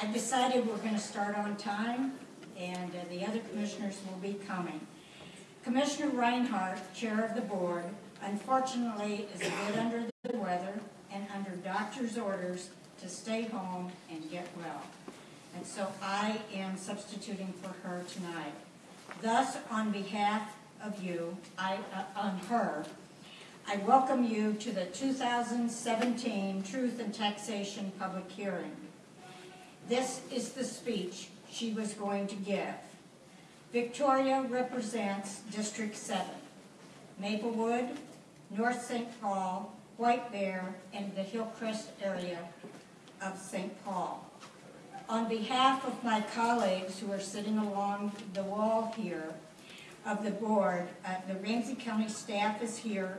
I decided we're gonna start on time, and uh, the other commissioners will be coming. Commissioner Reinhardt, Chair of the Board, unfortunately is a bit under the weather and under doctor's orders to stay home and get well. And so I am substituting for her tonight. Thus, on behalf of you, I, uh, on her, I welcome you to the 2017 Truth and Taxation Public Hearing. This is the speech she was going to give. Victoria represents District 7, Maplewood, North St. Paul, White Bear, and the Hillcrest area of St. Paul. On behalf of my colleagues who are sitting along the wall here of the board, uh, the Ramsey County staff is here,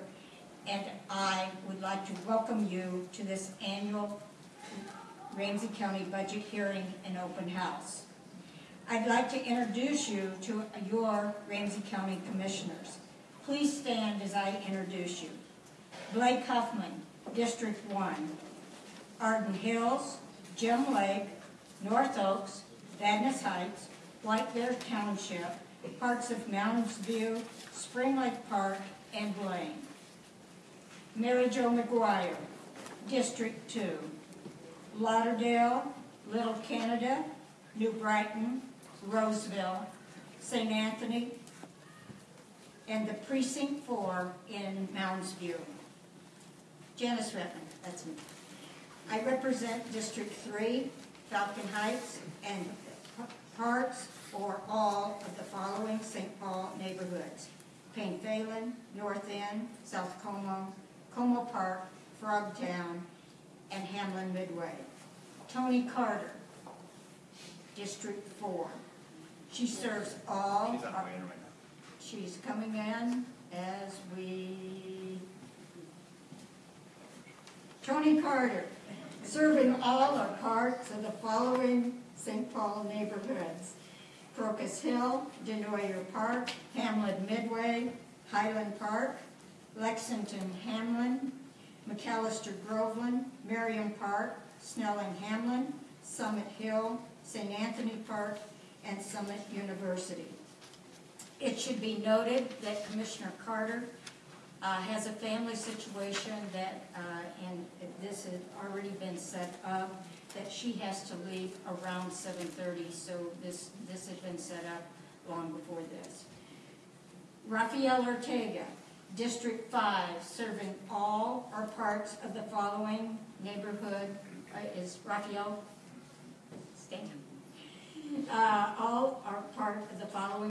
and I would like to welcome you to this annual Ramsey County budget hearing and open house. I'd like to introduce you to your Ramsey County commissioners. Please stand as I introduce you. Blake Huffman, District 1. Arden Hills, Gem Lake, North Oaks, Vadnais Heights, White Bear Township, parts of Mounds View, Spring Lake Park, and Blaine. Mary Jo McGuire, District 2. Lauderdale, Little Canada, New Brighton, Roseville, St. Anthony, and the Precinct 4 in Mounds View. Janice Rettman, that's me. I represent District 3, Falcon Heights, and parts or all of the following St. Paul neighborhoods. Payne Phalen, North End, South Como, Como Park, Frogtown, and Hamline Midway. Toni Carter, District 4. She serves all. She's on her way in right now. She's coming in as we. Toni Carter, serving all or parts of the following St. Paul neighborhoods. Crocus Hill, Desnoyer Park, Hamline Midway, Highland Park, Lexington Hamline, Macalester Groveland, Merriam Park, Snelling Hamline, Summit Hill, St. Anthony Park, and Summit University. It should be noted that Commissioner Carter uh, has a family situation that, uh, and this has already been set up, that she has to leave around 7:30, so this, this had been set up long before this. Rafael Ortega, District 5, serving all or parts of the following neighborhood, is Rafael? Stand. Uh, All are part of the following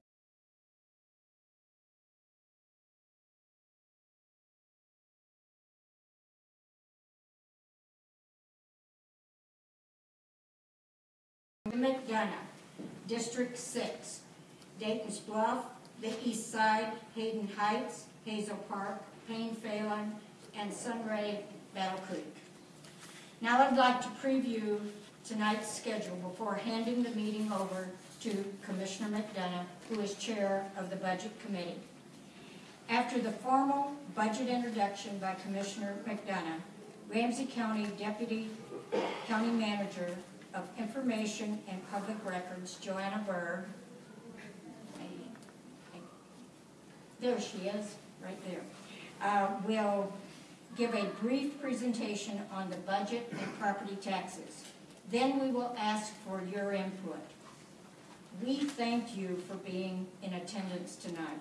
McDonough, District Six, Dayton's Bluff, the East Side, Hayden Heights, Hazel Park, Payne Phalen, and Sunray Battle Creek. Now I'd like to preview tonight's schedule before handing the meeting over to Commissioner McDonough, who is Chair of the Budget Committee. After the formal budget introduction by Commissioner McDonough, Ramsey County Deputy County Manager of Information and Public Records, Joanna Berg, there she is, right there, uh, will give a brief presentation on the budget and property taxes. Then we will ask for your input. We thank you for being in attendance tonight.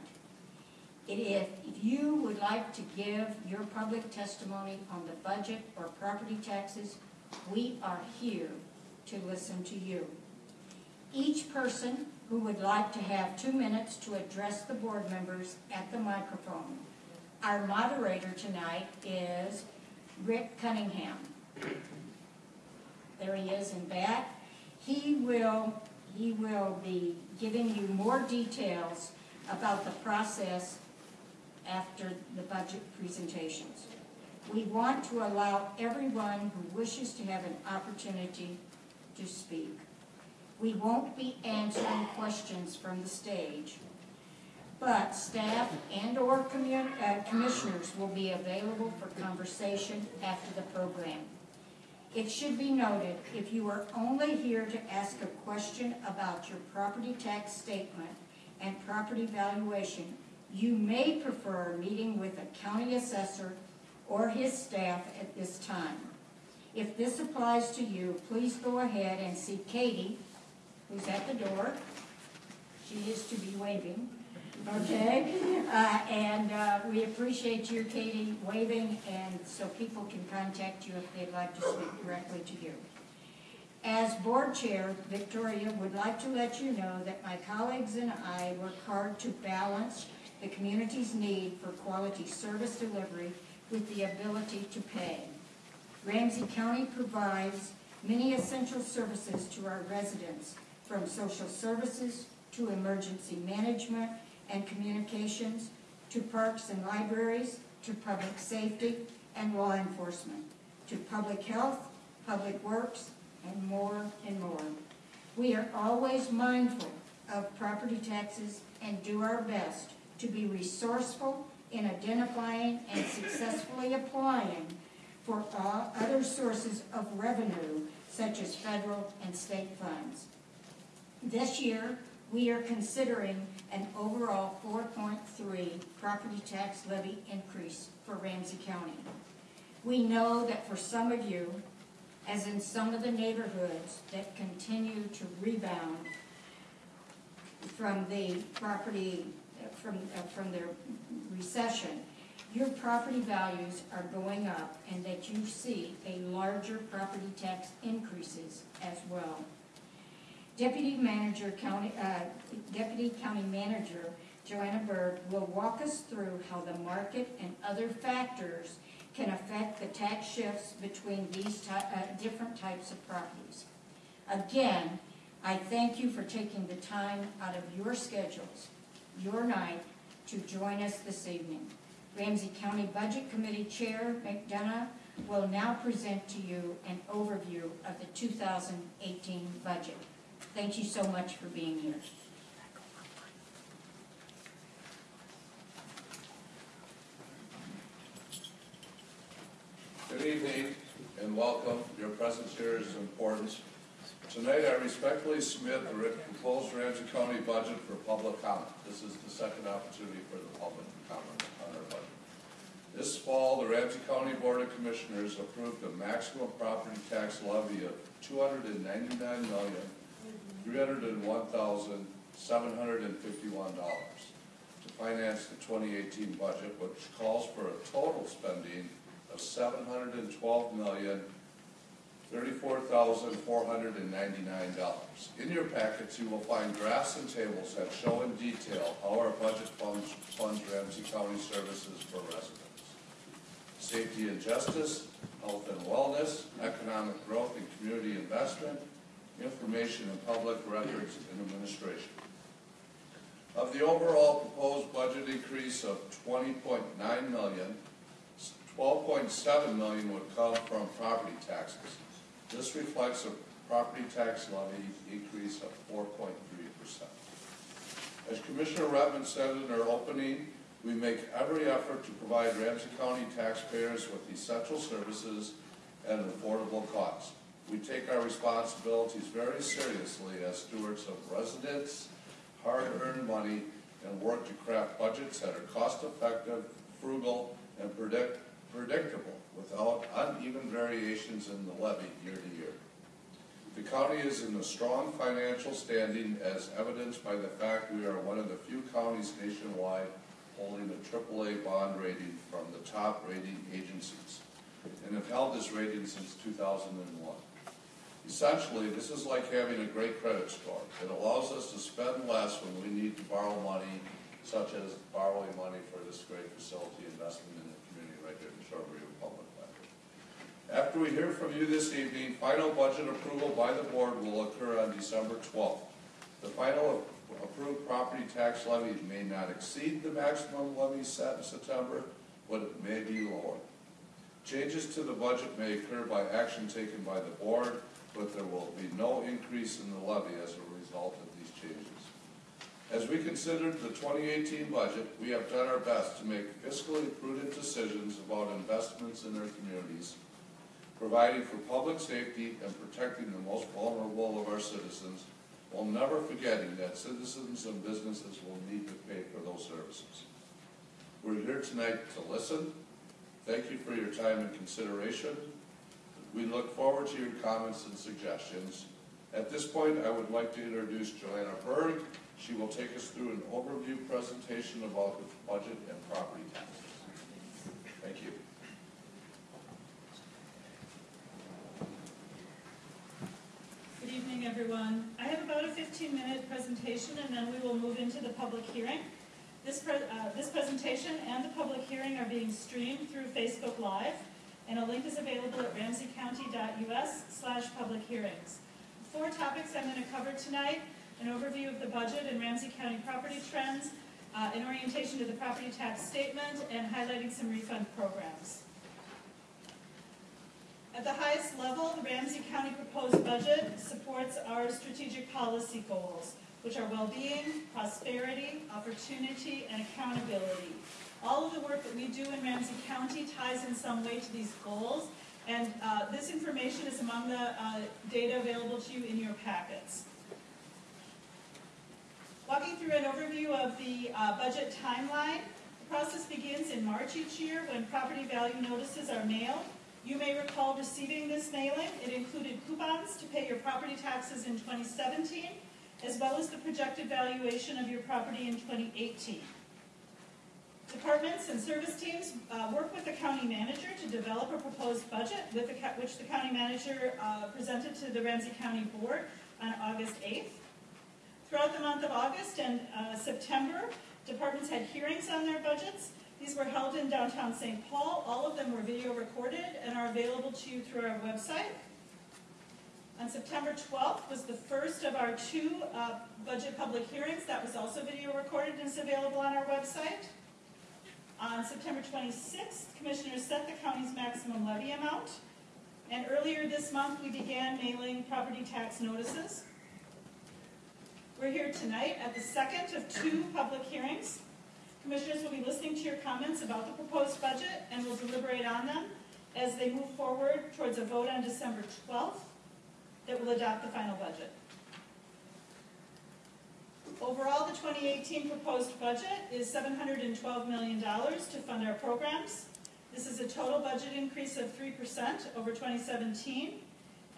If you would like to give your public testimony on the budget or property taxes, we are here to listen to you. Each person who would like to have two minutes to address the board members at the microphone. Our moderator tonight is Rick Cunningham. There he is in back. He will, he will be giving you more details about the process after the budget presentations. We want to allow everyone who wishes to have an opportunity to speak. We won't be answering questions from the stage, but staff and/or uh, commissioners will be available for conversation after the program. It should be noted, if you are only here to ask a question about your property tax statement and property valuation, you may prefer meeting with a county assessor or his staff at this time. If this applies to you, please go ahead and see Katie, who's at the door. She is to be waving, okay? Uh, and, uh, we appreciate you, Katie, waving, and so people can contact you if they'd like to speak directly to you. As board chair, Victoria would like to let you know that my colleagues and I work hard to balance the community's need for quality service delivery with the ability to pay. Ramsey County provides many essential services to our residents, from social services to emergency management and communications, to parks and libraries, to public safety and law enforcement, to public health, public works, and more and more. We are always mindful of property taxes and do our best to be resourceful in identifying and successfully applying for all other sources of revenue, such as federal and state funds. This year, we are considering an overall four point three property tax levy increase for Ramsey County. We know that for some of you, as in some of the neighborhoods that continue to rebound from the property, from, uh, from their recession, your property values are going up and that you see a larger property tax increases as well. Deputy Manager County, uh, Deputy County Manager Joanna Berg will walk us through how the market and other factors can affect the tax shifts between these ty- uh, different types of properties. Again, I thank you for taking the time out of your schedules, your night, to join us this evening. Ramsey County Budget Committee Chair McDonough will now present to you an overview of the 2018 budget. Thank you so much for being here. Good evening and welcome. Your presence here is important. Tonight, I respectfully submit the proposed Ramsey County budget for public comment. This is the second opportunity for the public to comment on our budget. This fall, the Ramsey County Board of Commissioners approved a maximum property tax levy of two hundred and ninety-nine million, three hundred and one thousand, seven hundred and fifty-one dollars to finance the twenty eighteen budget, which calls for a total spending of seven hundred and twelve million, thirty-four thousand, four hundred and ninety-nine dollars. In your packets, you will find graphs and tables that show in detail how our budget funds, funds Ramsey County services for residents. Safety and justice, health and wellness, economic growth and community investment, information and public records and administration. Of the overall proposed budget increase of twenty point nine million, Twelve point seven million would come from property taxes. This reflects a property tax levy increase of four point three percent. As Commissioner Rettman said in her opening, we make every effort to provide Ramsey County taxpayers with essential services at an affordable cost. We take our responsibilities very seriously as stewards of residents' hard-earned money and work to craft budgets that are cost-effective, frugal, and predict, predictable without uneven variations in the levy year to year. The county is in a strong financial standing as evidenced by the fact we are one of the few counties nationwide holding a AAA bond rating from the top rating agencies and have held this rating since two thousand and one. Essentially, this is like having a great credit score. It allows us to spend less when we need to borrow money, such as borrowing money for this great facility investment in the community right here in River Public Library. After we hear from you this evening, final budget approval by the board will occur on December twelfth. The final approved property tax levy may not exceed the maximum levy set in September, but it may be lower. Changes to the budget may occur by action taken by the board, but there will be no increase in the levy as a result of these changes. As we considered the twenty eighteen budget, we have done our best to make fiscally prudent decisions about investments in our communities. providing for public safety and protecting the most vulnerable of our citizens, while never forgetting that citizens and businesses will need to pay for those services. We're here tonight to listen. Thank you for your time and consideration. We look forward to your comments and suggestions. At this point, I would like to introduce Joanna Berg. She will take us through an overview presentation about the budget and property taxes. Thank you. Good evening, everyone. I have about a 15-minute presentation, and then we will move into the public hearing. This, pre- uh, this presentation and the public hearing are being streamed through Facebook Live, and a link is available at ramseycounty.us slash public hearings. Four topics I'm going to cover tonight, an overview of the budget and Ramsey County property trends, uh, an orientation to the property tax statement, and highlighting some refund programs. At the highest level, the Ramsey County proposed budget supports our strategic policy goals, which are well-being, prosperity, opportunity, and accountability. All of the work that we do in Ramsey County ties in some way to these goals, and uh, this information is among the uh, data available to you in your packets. Walking through an overview of the uh, budget timeline, the process begins in March each year when property value notices are mailed. You may recall receiving this mailing. It included coupons to pay your property taxes in 2017, as well as the projected valuation of your property in 2018. Departments and service teams uh, work with the county manager to develop a proposed budget, the, which the county manager uh, presented to the Ramsey County Board on August 8th. Throughout the month of August and uh, September, departments had hearings on their budgets. These were held in downtown St. Paul. All of them were video recorded and are available to you through our website. On September 12th was the first of our two uh, budget public hearings. That was also video recorded and is available on our website. On September 26th, commissioners set the county's maximum levy amount. And earlier this month, we began mailing property tax notices. We're here tonight at the second of two public hearings. Commissioners will be listening to your comments about the proposed budget and will deliberate on them as they move forward towards a vote on December 12th that will adopt the final budget. Overall, the 2018 proposed budget is $712 million to fund our programs. This is a total budget increase of 3% over 2017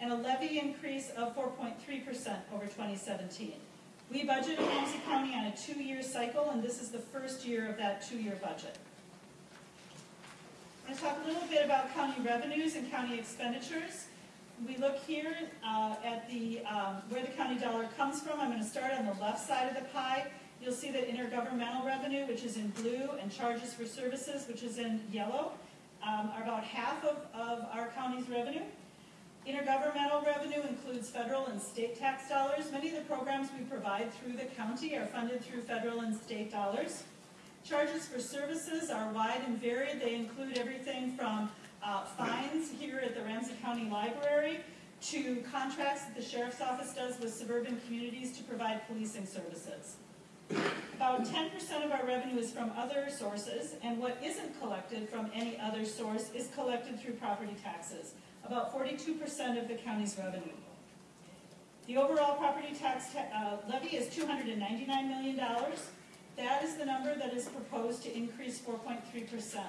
and a levy increase of 4.3% over 2017. We budget Ramsey County on a two-year cycle, and this is the first year of that two-year budget. I'm going to talk a little bit about county revenues and county expenditures. We look here uh, at the, um, where the county dollar comes from. I'm going to start on the left side of the pie. You'll see that intergovernmental revenue, which is in blue, and charges for services, which is in yellow, um, are about half of, of our county's revenue. Intergovernmental revenue includes federal and state tax dollars. Many of the programs we provide through the county are funded through federal and state dollars. Charges for services are wide and varied. They include everything from uh, fines here at the Ramsey County Library to contracts that the sheriff's office does with suburban communities to provide policing services. About 10% of our revenue is from other sources, and what isn't collected from any other source is collected through property taxes, about 42% of the county's revenue. The overall property tax ta- uh, levy is $299 million. That is the number that is proposed to increase 4.3%.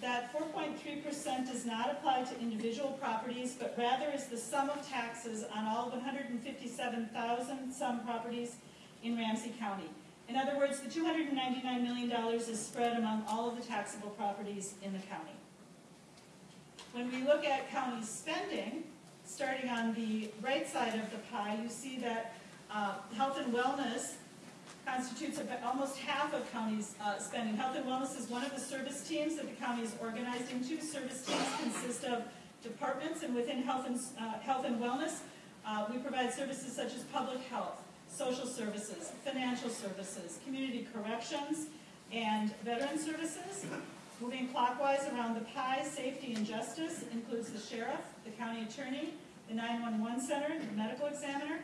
That 4.3% does not apply to individual properties, but rather is the sum of taxes on all 157,000 some properties in Ramsey County. In other words, the $299 million is spread among all of the taxable properties in the county. When we look at county spending, starting on the right side of the pie, you see that uh, health and wellness constitutes almost half of county's uh, spending. Health and wellness is one of the service teams that the county is organized into. Service teams consist of departments, and within health and, uh, health and wellness, uh, we provide services such as public health, social services, financial services, community corrections, and veteran services. Moving clockwise around the pie, safety and justice includes the sheriff, the county attorney, the 911 center, the medical examiner.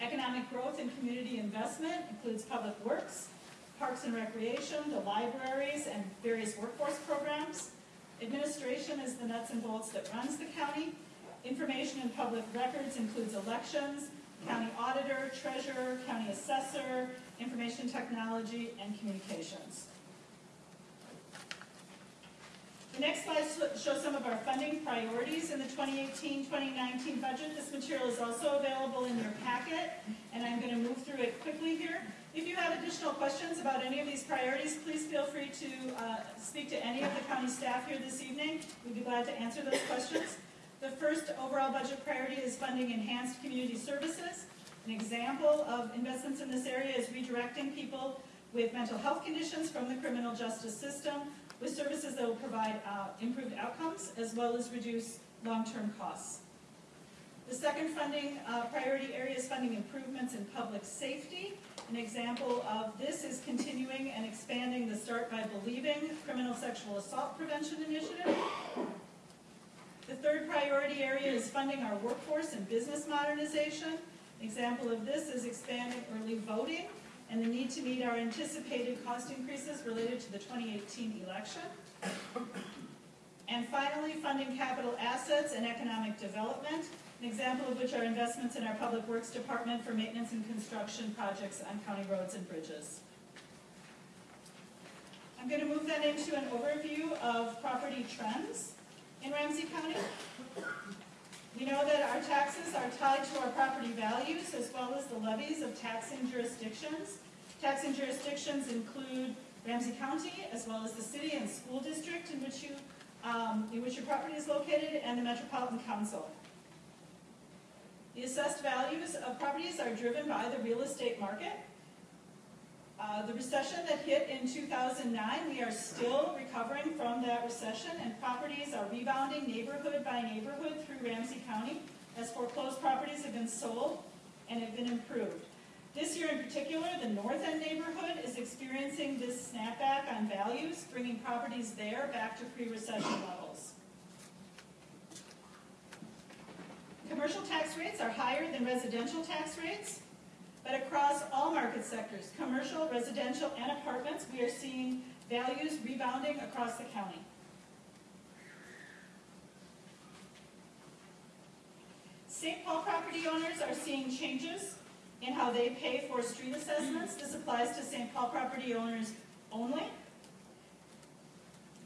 Economic growth and community investment includes public works, parks and recreation, the libraries, and various workforce programs. Administration is the nuts and bolts that runs the county. Information and public records includes elections, county auditor, treasurer, county assessor, information technology, and communications. The next slide sh- shows some of our funding priorities in the 2018-2019 budget. This material is also available in your packet, and I'm going to move through it quickly here. If you have additional questions about any of these priorities, please feel free to uh, speak to any of the county staff here this evening. We'd be glad to answer those questions. The first overall budget priority is funding enhanced community services. An example of investments in this area is redirecting people with mental health conditions from the criminal justice system with services that will provide uh, improved outcomes as well as reduce long-term costs. The second funding uh, priority area is funding improvements in public safety. An example of this is continuing and expanding the Start by Believing criminal sexual assault prevention initiative. The third priority area is funding our workforce and business modernization. An example of this is expanding early voting and the need to meet our anticipated cost increases related to the 2018 election. And finally, funding capital assets and economic development, an example of which are investments in our Public Works Department for maintenance and construction projects on county roads and bridges. I'm going to move then into an overview of property trends in Ramsey County. We know that our taxes are tied to our property values as well as the levies of taxing jurisdictions. Taxing jurisdictions include Ramsey County as well as the city and school district in which you, um, in which your property is located and the Metropolitan Council. The assessed values of properties are driven by the real estate market. Uh, the recession that hit in 2009, we are still recovering from that recession, and properties are rebounding neighborhood by neighborhood through Ramsey County as foreclosed properties have been sold and have been improved. This year in particular, the North End neighborhood is experiencing this snapback on values, bringing properties there back to pre-recession levels. Commercial tax rates are higher than residential tax rates. But across all market sectors, commercial, residential, and apartments, we are seeing values rebounding across the county. St. Paul property owners are seeing changes in how they pay for street assessments. This applies to St. Paul property owners only.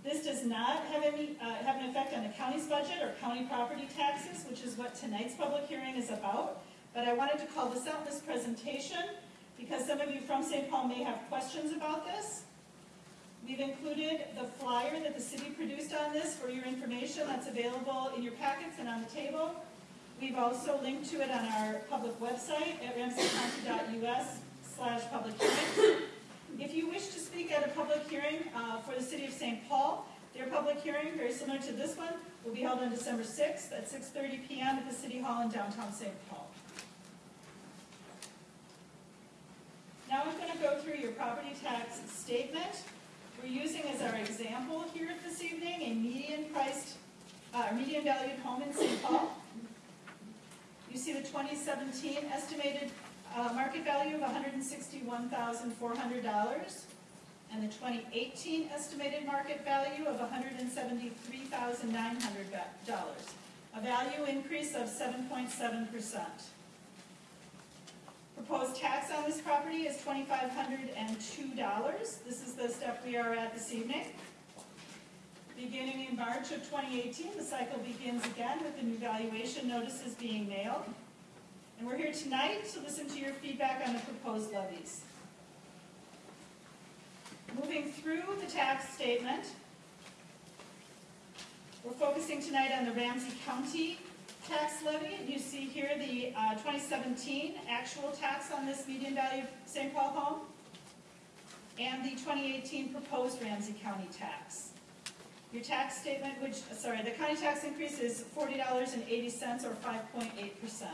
This does not have any, uh, have an effect on the county's budget or county property taxes, which is what tonight's public hearing is about. But I wanted to call this out this presentation because some of you from St. Paul may have questions about this. We've included the flyer that the city produced on this for your information that's available in your packets and on the table. We've also linked to it on our public website at ramseycounty.us slash public hearings. If you wish to speak at a public hearing uh, for the city of St. Paul, their public hearing, very similar to this one, will be held on December 6th at 6:30 PM at the City Hall in downtown St. Paul. Now I'm going to go through your property tax statement. We're using as our example here this evening a median priced, uh, median valued home in St. Paul. You see the 2017 estimated uh, market value of $161,400 and the 2018 estimated market value of $173,900, a value increase of 7.7%. Proposed tax on this property is $2,502. This is the step we are at this evening. Beginning in March of 2018, the cycle begins again with the new valuation notices being mailed. And we're here tonight to listen to your feedback on the proposed levies. Moving through the tax statement, we're focusing tonight on the Ramsey County tax levy. You see here the uh, 2017 actual tax on this median value St. Paul home and the 2018 proposed Ramsey County tax. Your tax statement, which, sorry, the county tax increase is $40.80 or 5.8%.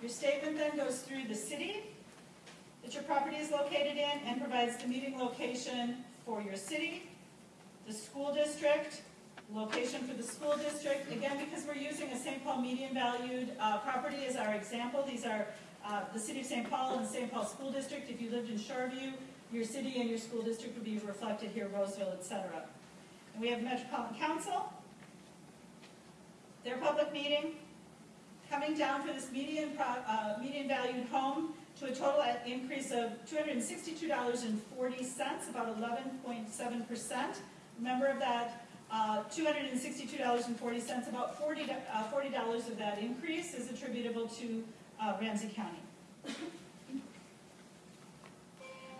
Your statement then goes through the city that your property is located in and provides the meeting location for your city, the school district, location for the school district. Again, because we're using a St. Paul median valued uh, property as our example, these are uh, the city of St. Paul and the St. Paul School District. If you lived in Shoreview, your city and your school district would be reflected here, Roseville, et cetera. And we have Metropolitan Council, their public meeting, coming down for this median, uh, median valued home to a total increase of two hundred and sixty-two dollars and forty cents, about eleven point seven percent. Remember of that, uh, two hundred and sixty-two dollars and forty cents, about forty, do- uh, forty dollars of that increase is attributable to, uh, Ramsey County.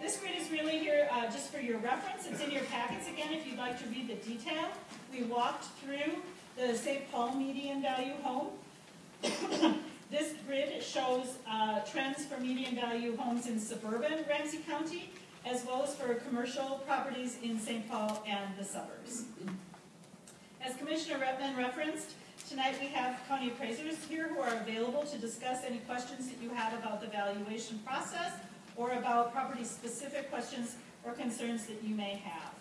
This grid is really here, uh, just for your reference, it's in your packets again, if you'd like to read the detail. We walked through the St. Paul median value home. This grid shows uh, trends for median value homes in suburban Ramsey County, as well as for commercial properties in St. Paul and the suburbs. As Commissioner Rettman referenced, tonight we have county appraisers here who are available to discuss any questions that you have about the valuation process or about property-specific questions or concerns that you may have.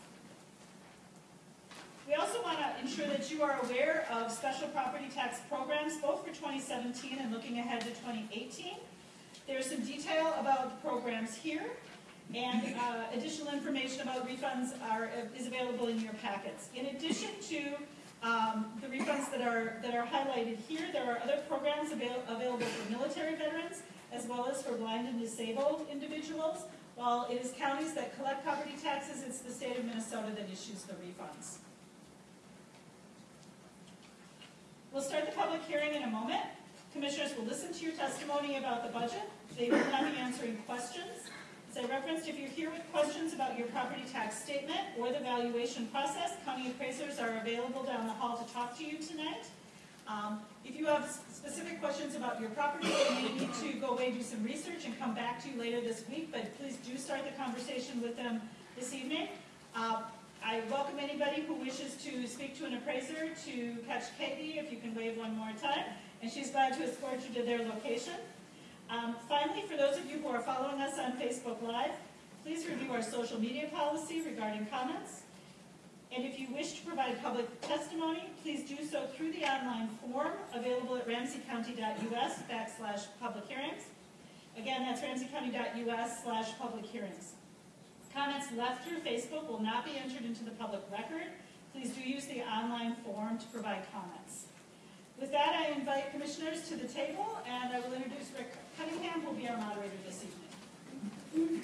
We also want to ensure that you are aware of special property tax programs, both for 2017 and looking ahead to 2018. There's some detail about the programs here, and uh, additional information about refunds are, is available in your packets. In addition to um, the refunds that are, that are highlighted here, there are other programs avail- available for military veterans, as well as for blind and disabled individuals. While it is counties that collect property taxes, it's the state of Minnesota that issues the refunds. We'll start the public hearing in a moment. Commissioners will listen to your testimony about the budget. They will not be answering questions. I referenced, if you're here with questions about your property tax statement or the valuation process, county appraisers are available down the hall to talk to you tonight. Um, If you have specific questions about your property, you may need to go away, do some research, and come back to you later this week, but please do start the conversation with them this evening. Uh, I welcome anybody who wishes to speak to an appraiser to catch Katie, if you can wave one more time, and she's glad to escort you to their location. Um, Finally, for those of you who are following us on Facebook Live, please review our social media policy regarding comments. And if you wish to provide public testimony, please do so through the online form available at ramseycounty.us backslash public hearings. Again, that's ramseycounty.us slash public hearings. Comments left through Facebook will not be entered into the public record. Please do use the online form to provide comments. With that, I invite commissioners to the table, and I will introduce Rick Cunningham, will be our moderator this evening.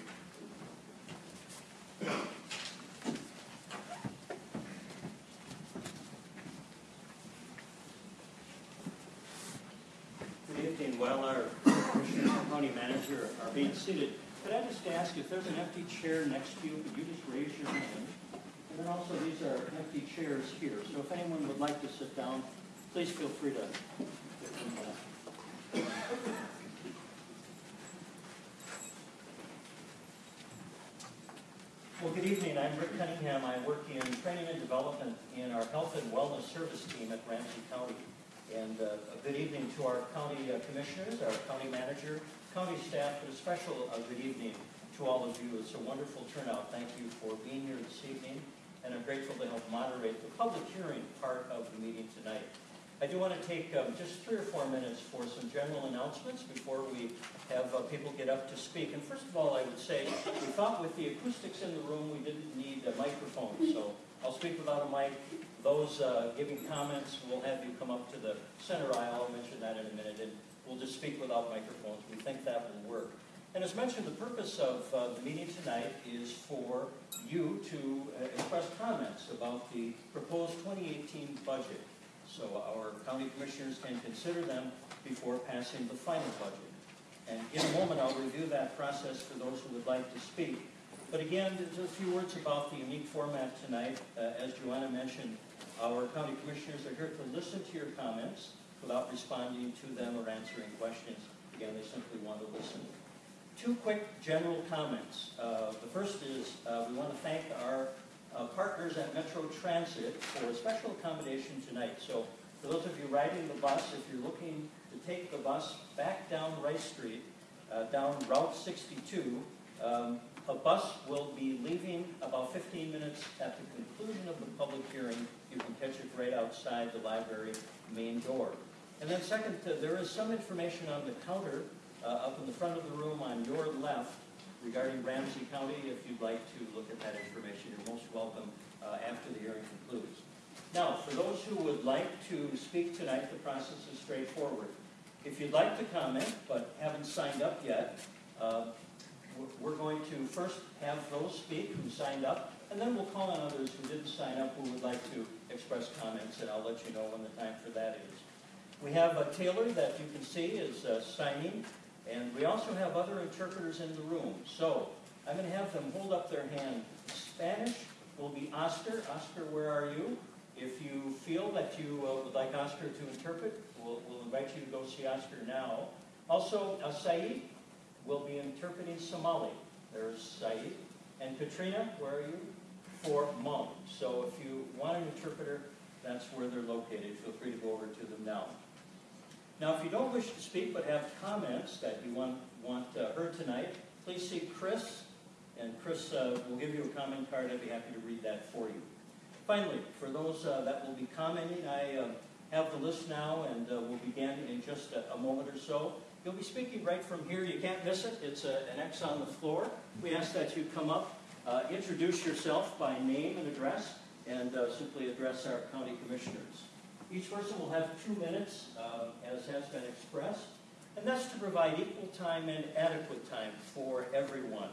Good evening. While our commissioner county manager are being seated, could I just ask if there's an empty chair next to you, could you just raise your hand? And then also, these are empty chairs here, so if anyone would like to sit down, please feel free to. get them, uh, Well, good evening. I'm Rick Cunningham. I work in training and development in our health and wellness service team at Ramsey County. And uh, a good evening to our county uh, commissioners, our county manager, county staff, but a special uh, good evening to all of you. It's a wonderful turnout. Thank you for being here this evening, and I'm grateful to help moderate the public hearing part of the meeting tonight. I do want to take um, just three or four minutes for some general announcements before we have uh, people get up to speak. And first of all, I would say, we thought with the acoustics in the room, we didn't need a microphone. So I'll speak without a mic. Those uh, giving comments, we'll have you come up to the center aisle, I'll mention that in a minute, and we'll just speak without microphones. We think that will work. And as mentioned, the purpose of uh, the meeting tonight is for you to uh, express comments about the proposed 2018 budget. So our county commissioners can consider them before passing the final budget. And in a moment, I'll review that process for those who would like to speak. But again, just a few words about the unique format tonight. Uh, As Joanna mentioned, our county commissioners are here to listen to your comments without responding to them or answering questions. Again, they simply want to listen. Two quick general comments. Uh, The first is, uh, we want to thank our uh, partners at Metro Transit for a special accommodation tonight. So for those of you riding the bus, if you're looking to take the bus back down Rice Street, uh, down Route 62, um, a bus will be leaving about 15 minutes at the conclusion of the public hearing. You can catch it right outside the library main door. And then second, uh, there is some information on the counter uh, up in the front of the room on your left regarding Ramsey County. If you'd like to look at that information, you're most welcome uh, after the hearing concludes. Now, for those who would like to speak tonight, the process is straightforward. If you'd like to comment but haven't signed up yet, uh, we're- going to first have those speak who signed up, and then we'll call on others who didn't sign up who would like to express comments, and I'll let you know when the time for that is. We have uh, Taylor that you can see is uh, signing, and we also have other interpreters in the room. So I'm going to have them hold up their hand. Spanish will be Oscar. Oscar, where are you? If you feel that you uh, would like Oscar to interpret, we'll, we'll invite you to go see Oscar now. Also, uh, Saeed will be interpreting Somali. There's Saeed. And Katrina, where are you? For Hmong. So if you want an interpreter, that's where they're located. Feel free to go over to them now. Now, if you don't wish to speak but have comments that you want, want uh, heard tonight, please see Chris, and Chris uh, will give you a comment card. I'd be happy to read that for you. Finally, for those uh, that will be commenting, I uh, have the list now, and uh, we'll begin in just a, a moment or so. You'll be speaking right from here. You can't miss it. It's a, an X on the floor. We ask that you come up, uh, introduce yourself by name and address, and uh, simply address our county commissioners. Each person will have two minutes, uh, as has been expressed, and that's to provide equal time and adequate time for everyone.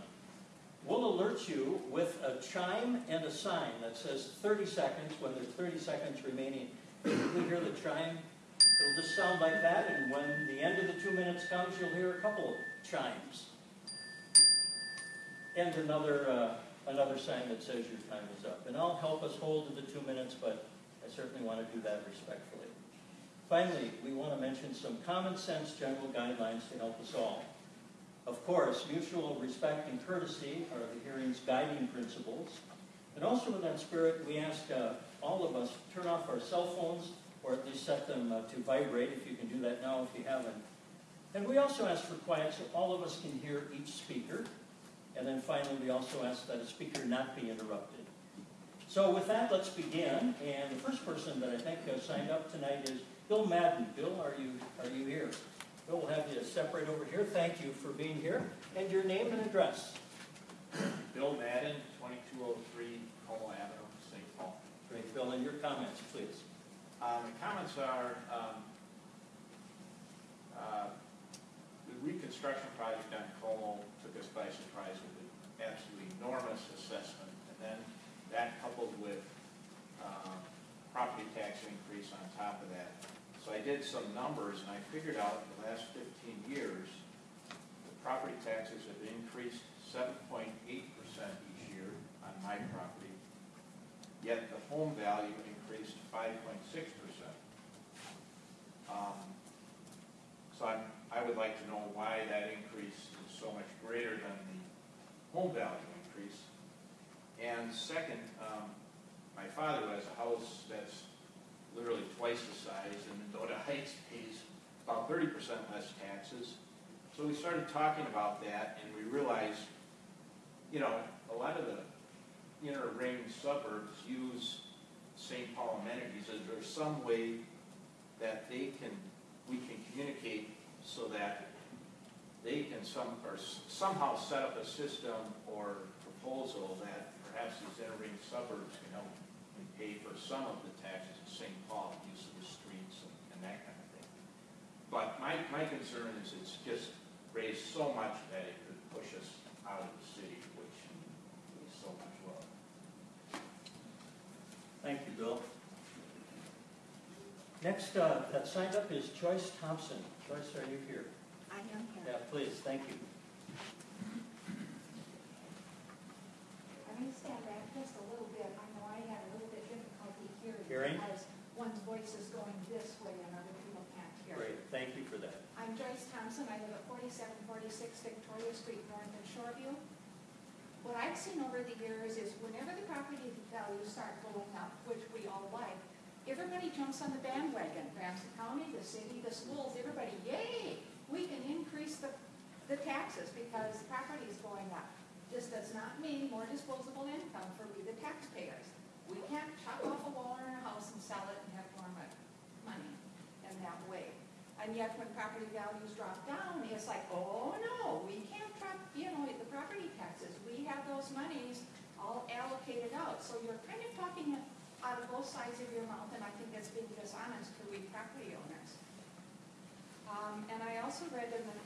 We'll alert you with a chime and a sign that says 30 seconds. When there's 30 seconds remaining, you hear the chime, it'll just sound like that, and when the end of the two minutes comes, you'll hear a couple of chimes. And another, uh, another sign that says your time is up. And I'll help us hold to the two minutes, but certainly want to do that respectfully. Finally, we want to mention some common sense general guidelines to help us all. Of course, mutual respect and courtesy are the hearing's guiding principles. And also in that spirit, we ask uh, all of us to turn off our cell phones or at least set them uh, to vibrate if you can do that now if you haven't. And we also ask for quiet so all of us can hear each speaker. And then finally, we also ask that a speaker not be interrupted. So with that, let's begin. And the first person that I think uh, signed up tonight is Bill Madden. Bill, are you, are you here? Bill, we'll have you separate over here. Thank you for being here. And your name and address. Bill Madden, 2203 Cole Avenue, St. Paul. Great, Bill, and your comments, please. Um, The comments are, um, uh, the reconstruction project on Como took us by surprise with an absolutely enormous assessment. And then that coupled with um, property tax increase on top of that. So I did some numbers and I figured out the last 15 years, the property taxes have increased 7.8% each year on my property, yet the home value increased 5.6%. Um, So I'm, I would like to know why that increase is so much greater than the home value increase. And second, um, my father has a house that's literally twice the size, and Mendota Heights pays about thirty percent less taxes. So we started talking about that, and we realized, you know, a lot of the inner ring suburbs use St. Paul amenities. Is there some way that they can, we can communicate so that they can some, or somehow set up a system or proposal that perhaps these inner ring suburbs can help and pay for some of the taxes of St. Paul, use of the streets and, and that kind of thing. But my, my concern is it's just raised so much that it could push us out of the city, which we so much love. Thank you, Bill. Next, uh, that signed up is Joyce Thompson. Joyce, are you here? I am here. Yeah, please, thank you. I'm going to stand back just a little bit. I know I had a little bit difficulty hearing. Hearing? Because one's voice is going this way and other people can't hear. Great, thank you for that. I'm Joyce Thompson. I live at 4746 Victoria Street, North in Shoreview. What I've seen over the years is whenever the property values start going up, which we all like, everybody jumps on the bandwagon. Ramsey County, the city, the schools, everybody, yay! We can increase the, the taxes because the property is going up. This does not mean more disposable income for we, the taxpayers. We can't chop off a wall in our house and sell it and have more money in that way. And yet when property values drop down, it's like, oh no, we can't drop, you know, the property taxes. We have those monies all allocated out. So you're kind of talking out of both sides of your mouth, and I think that's being dishonest to we property owners. Um, and I also read in the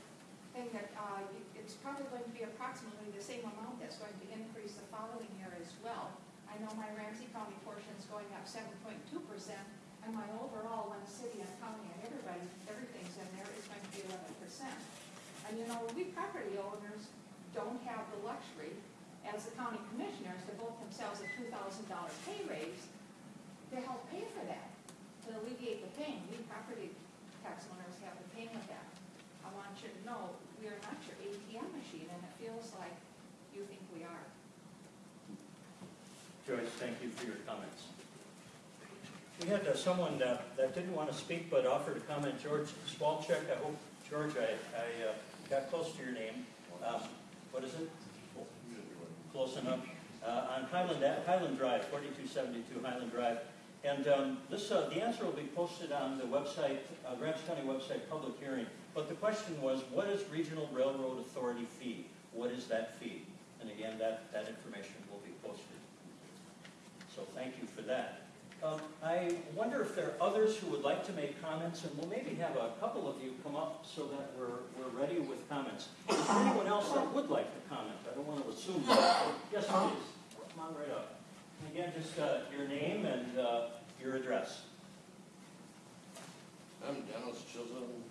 thing that, uh, it's probably going to be approximately the same amount that's going to increase the following year as well. I know my Ramsey County portion is going up seven point two percent, and my overall, when city and county and everybody, everything's in there, is going to be eleven percent. And you know, we property owners don't have the luxury, as the county commissioners, to vote themselves a two thousand dollar pay raise to help pay for that, to alleviate the pain. We property tax owners have the pain of that. I want you to know, we are not your ATM machine, and it feels like you think we are. Joyce, thank you for your comments. We had uh, someone uh, that didn't want to speak but offered a comment, George Spalcheck. I hope, George, I, I uh, got close to your name. Um, What is it? Close enough. Uh, On Highland, Highland Drive, 4272 Highland Drive. And um, this, uh, the answer will be posted on the website, uh, Ramsey County website, public hearing. But the question was, what is Regional Railroad Authority fee? What is that fee? And again, that, that information will be posted. So thank you for that. Um, I wonder if there are others who would like to make comments, and we'll maybe have a couple of you come up so that we're, we're ready with comments. Is there anyone else that would like to comment? I don't want to assume that. Yes, please. Come on right up. And Again, just uh, your name and uh, your address. I'm Dennis Chisholm,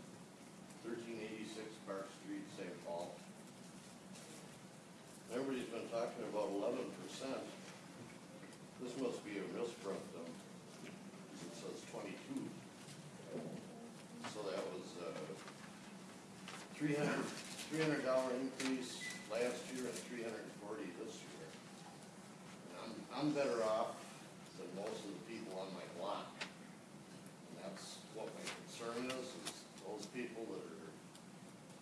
thirteen eighty-six Park Street, St. Paul. Everybody's been talking about eleven percent. This must be a misprint, um, it says twenty-two. So that was, uh, hundred, three hundred dollar increase last year and three hundred and forty this year. And I'm, I'm better off than most of the people on my block. And that's what my concern is, is those people that are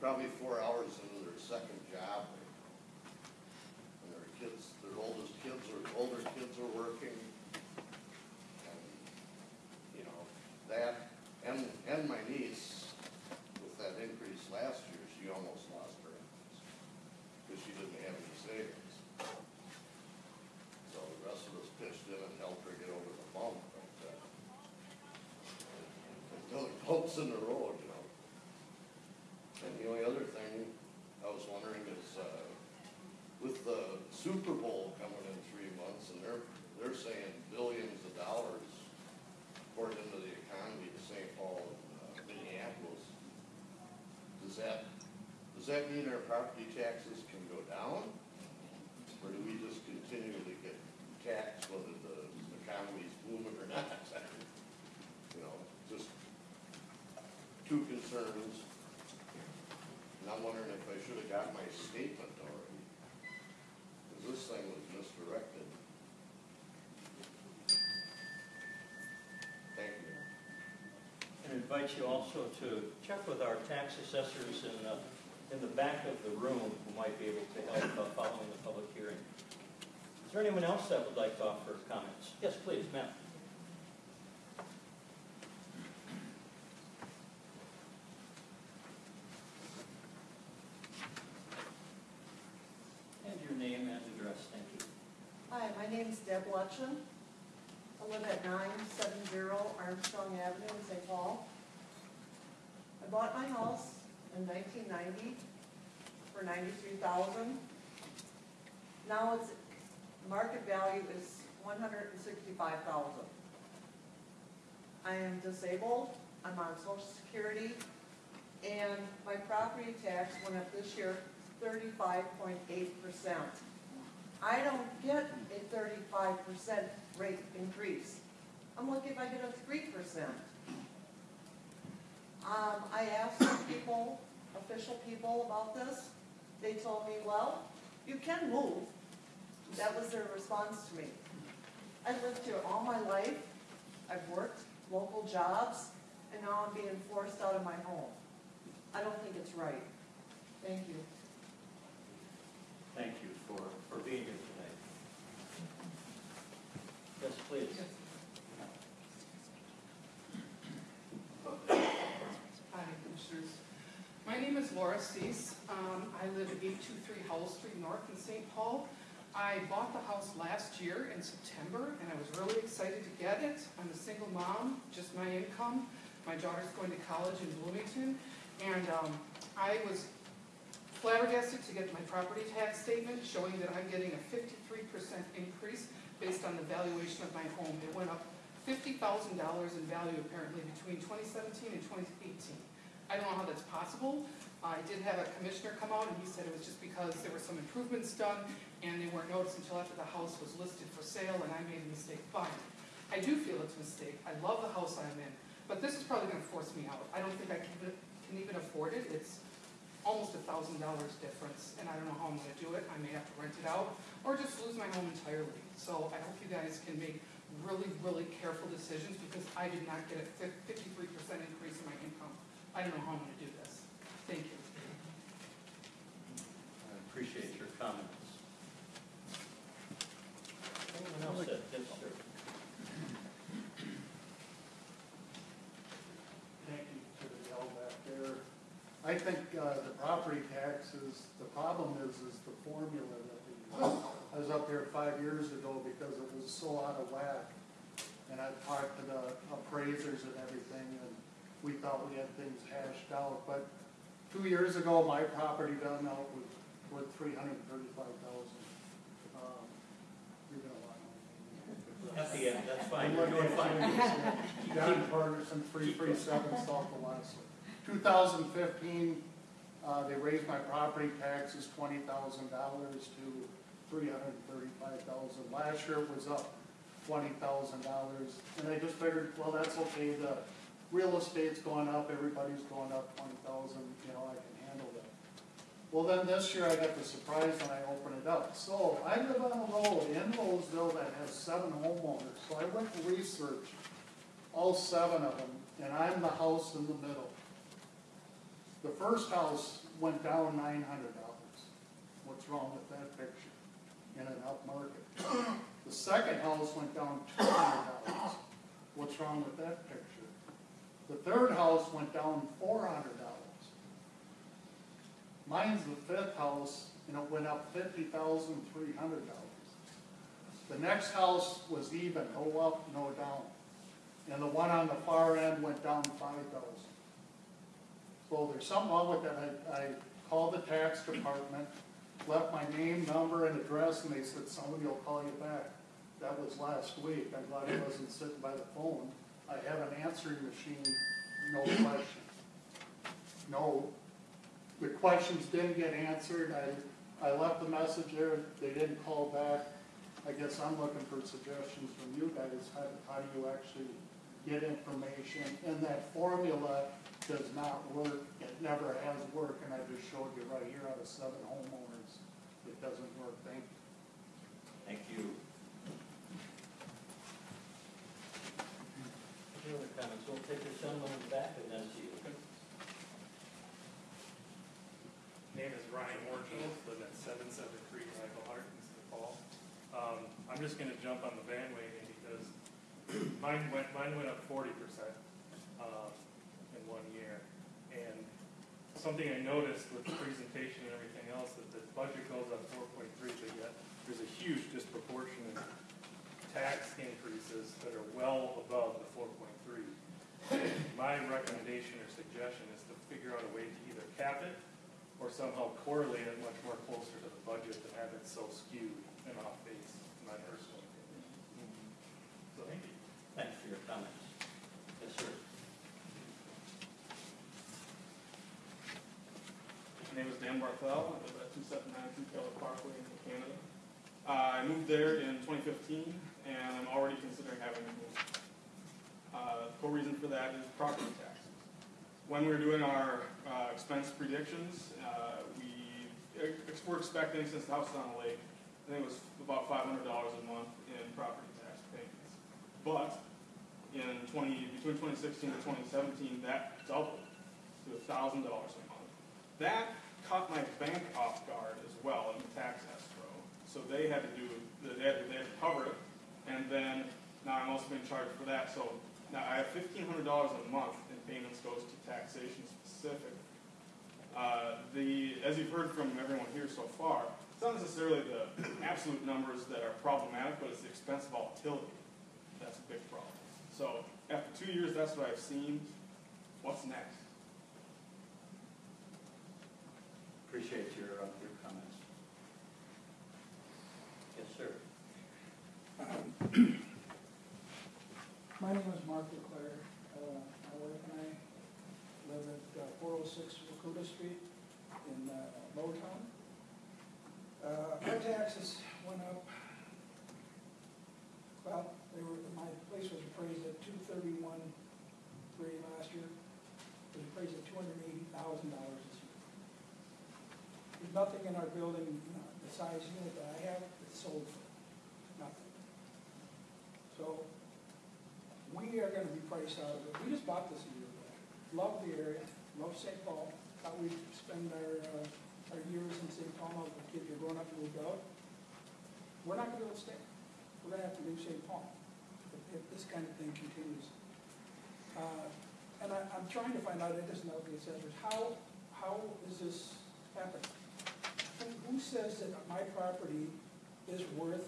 probably four hours into their second job. And their kids, their oldest kids or older kids are working. And, you know, that, and, and my niece, with that increase last year, she almost lost her income. Because she didn't have any savings. So the rest of us pitched in and helped her get over the bump, but, uh, until it bumps in the you know. And the only other thing I was wondering is, uh, with the Super Bowl coming in three months, and they're, they're saying billions of dollars poured into the economy of St. Paul and uh, Minneapolis. Does that, does that mean our property taxes can go down? Or do we just continue to get taxed whether the economy's booming or not? You know, just two concerns. And I'm wondering if I should have got my statement already. Because this thing was misdirected. Thank you. And invite you also to check with our tax assessors in the, in the back of the room who might be able to help uh, following the public hearing. Is there anyone else that would like to offer comments? Yes, please, ma'am. And your name and address, thank you. Hi, my name is Deb Lutchen. I live at nine seven zero Armstrong Avenue in St. Paul. Bought my house in nineteen ninety for ninety-three thousand. Now its market value is one hundred and sixty-five thousand. I am disabled, I'm on social security, and my property tax went up this year thirty-five point eight percent. I don't get a thirty-five percent rate increase. I'm lucky if I get a three percent. Um, I asked some people, official people about this. They told me, well, you can move. That was their response to me. I've lived here all my life. I've worked local jobs, and now I'm being forced out of my home. I don't think it's right. Thank you. Thank you for, for being here tonight. Yes, please. Hi, Commissioners. My name is Laura Cease. Um, I live at 823 Howell Street North in St. Paul. I bought the house last year in September, and I was really excited to get it. I'm a single mom, just my income. My daughter's going to college in Bloomington, and um, I was flabbergasted to get my property tax statement showing that I'm getting a fifty-three percent increase based on the valuation of my home. It went up fifty thousand dollars in value apparently between twenty seventeen and twenty eighteen. I don't know how that's possible. I did have a commissioner come out and he said it was just because there were some improvements done and they weren't noticed until after the house was listed for sale and I made a mistake it. I do feel it's a mistake. I love the house I'm in, but this is probably gonna force me out. I don't think I can, can even afford it. It's almost a thousand dollars difference and I don't know how I'm gonna do it. I may have to rent it out or just lose my home entirely. So I hope you guys can make really, really careful decisions because I did not get a fifty-three percent increase in my income. I don't know how I'm gonna do this. Thank you. I appreciate your comments. Anyone else? Yes, sir. Thank you to the gal back there. I think uh, the property taxes, the problem is, is the formula that they use. I was up here five years ago because it was so out of whack. And I talked to the appraisers and everything, and we thought we had things hashed out. But two years ago, my property done out was worth three hundred and thirty-five thousand. Um, You're gonna want to. At the end, that's fine, you're doing fine. John Ferguson, three three seven South Alaska. Two thousand fifteen, uh, they raised my property taxes twenty thousand dollars to three hundred and thirty-five thousand. Last year it was up twenty thousand dollars, and I just figured, well, that's okay, the real estate's going up, everybody's going up twenty thousand, you know, I can handle that. Well, then this year I got the surprise when I opened it up. So I live on a road in Roseville that has seven homeowners, so I went and researched all seven of them, and I'm the house in the middle. The first house went down nine hundred dollars. What's wrong with that picture in an upmarket? The second house went down two hundred dollars. What's wrong with that picture? The third house went down four hundred dollars. Mine's the fifth house, and it went up fifty thousand three hundred dollars. The next house was even, no up, no down. And the one on the far end went down five thousand. So there's something wrong with that. I, I called the tax department, left my name, number, and address, and they said, somebody will call you back. That was last week. I'm glad I wasn't sitting by the phone. I have an answering machine, no question. No, the questions didn't get answered. I, I left the message there. They didn't call back. I guess I'm looking for suggestions from you guys. How, how do you actually get information? And that formula does not work. It never has worked, and I just showed you right here out of seven homeowners. It doesn't work. Thank you. Thank you. Any We'll take in the back and then see you. Name is Ryan Warfield, live at seven seven three Michael Hart in St. Paul. Um, I'm just gonna jump on the bandwagon because mine went, mine went up forty percent, uh, in one year. And something I noticed with the presentation and everything else, that the budget goes up four point three, but yet there's a huge disproportionate tax increases that are well above the four point three. My recommendation or suggestion is to figure out a way to either cap it or somehow correlate it much more closer to the budget than have it so skewed and off base, in my personal opinion. So, thank you. Thanks for your comments. Yes, sir. My name is Dan Barthel. I live at 2792 Taylor Parkway in Canada. Uh, I moved there in 2015, and I'm already considering having to move. Uh, the core reason for that is property taxes. When we were doing our uh, expense predictions, uh, we ex- we're expecting, since the house is on the lake, I think it was about $500 a month in property tax payments. But in 20 between 2016 and 2017, that doubled to $1,000 a month. That caught my bank off guard as well in the tax escrow. So they had to do, they had they had to cover it, and then now I'm also being charged for that. So now I have fifteen hundred dollars a month in payments goes to taxation specific. Uh, the, as you've heard from everyone here so far, it's not necessarily the absolute numbers that are problematic, but it's the expense volatility that's a big problem. So after two years, that's what I've seen. What's next? Appreciate your, uh, your comments. Yes, sir. My name is Mark Leclerc. Uh, My wife and I live at oh six Wacouta Street in uh, Lowertown. Uh, Our taxes went up, well, they were, my place was appraised at two thirty-one three last year. It was appraised at two hundred and eighty thousand dollars this year. There's nothing in our building, you know, the size unit that I have, that's sold for, we are going to be priced out of it. We just bought this a year ago. Love the area, love St. Paul. Thought we'd spend our, uh, our years in St. Paul now the kids are up and we'll go. We're not going to be able to stay. We're going to have to leave St. Paul if, if this kind of thing continues. Uh, and I, am trying to find out, it doesn't know the assessors, how, how is this happening? Who says that my property is worth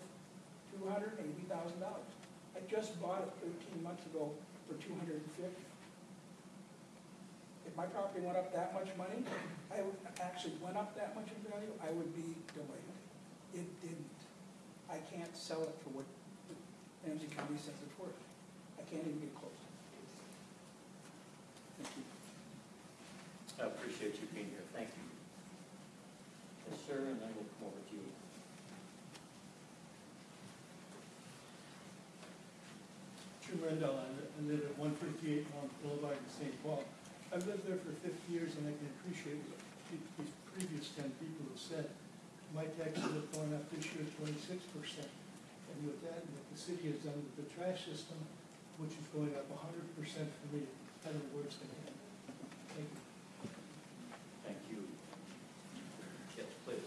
$280,000? I just bought it thirteen months ago for two hundred and fifty. If my property went up that much money, I would, actually went up that much in value, I would be delighted. It didn't. I can't sell it for what Ramsey County says it's worth. I can't even get close. Thank you. I appreciate you being here, thank you. Yes, sir, and then we'll come over to you. Jim Rendell, I li- live at one fifty-eight Mount Boulevard in St. Paul. I've lived there for fifty years and I can appreciate what these previous ten people have said. My taxes have gone up this year twenty-six percent. And with that, what the city has done with the trash system, which is going up hundred percent for me, it's kind of the worst thing. Thank you. Thank you. Yes, please.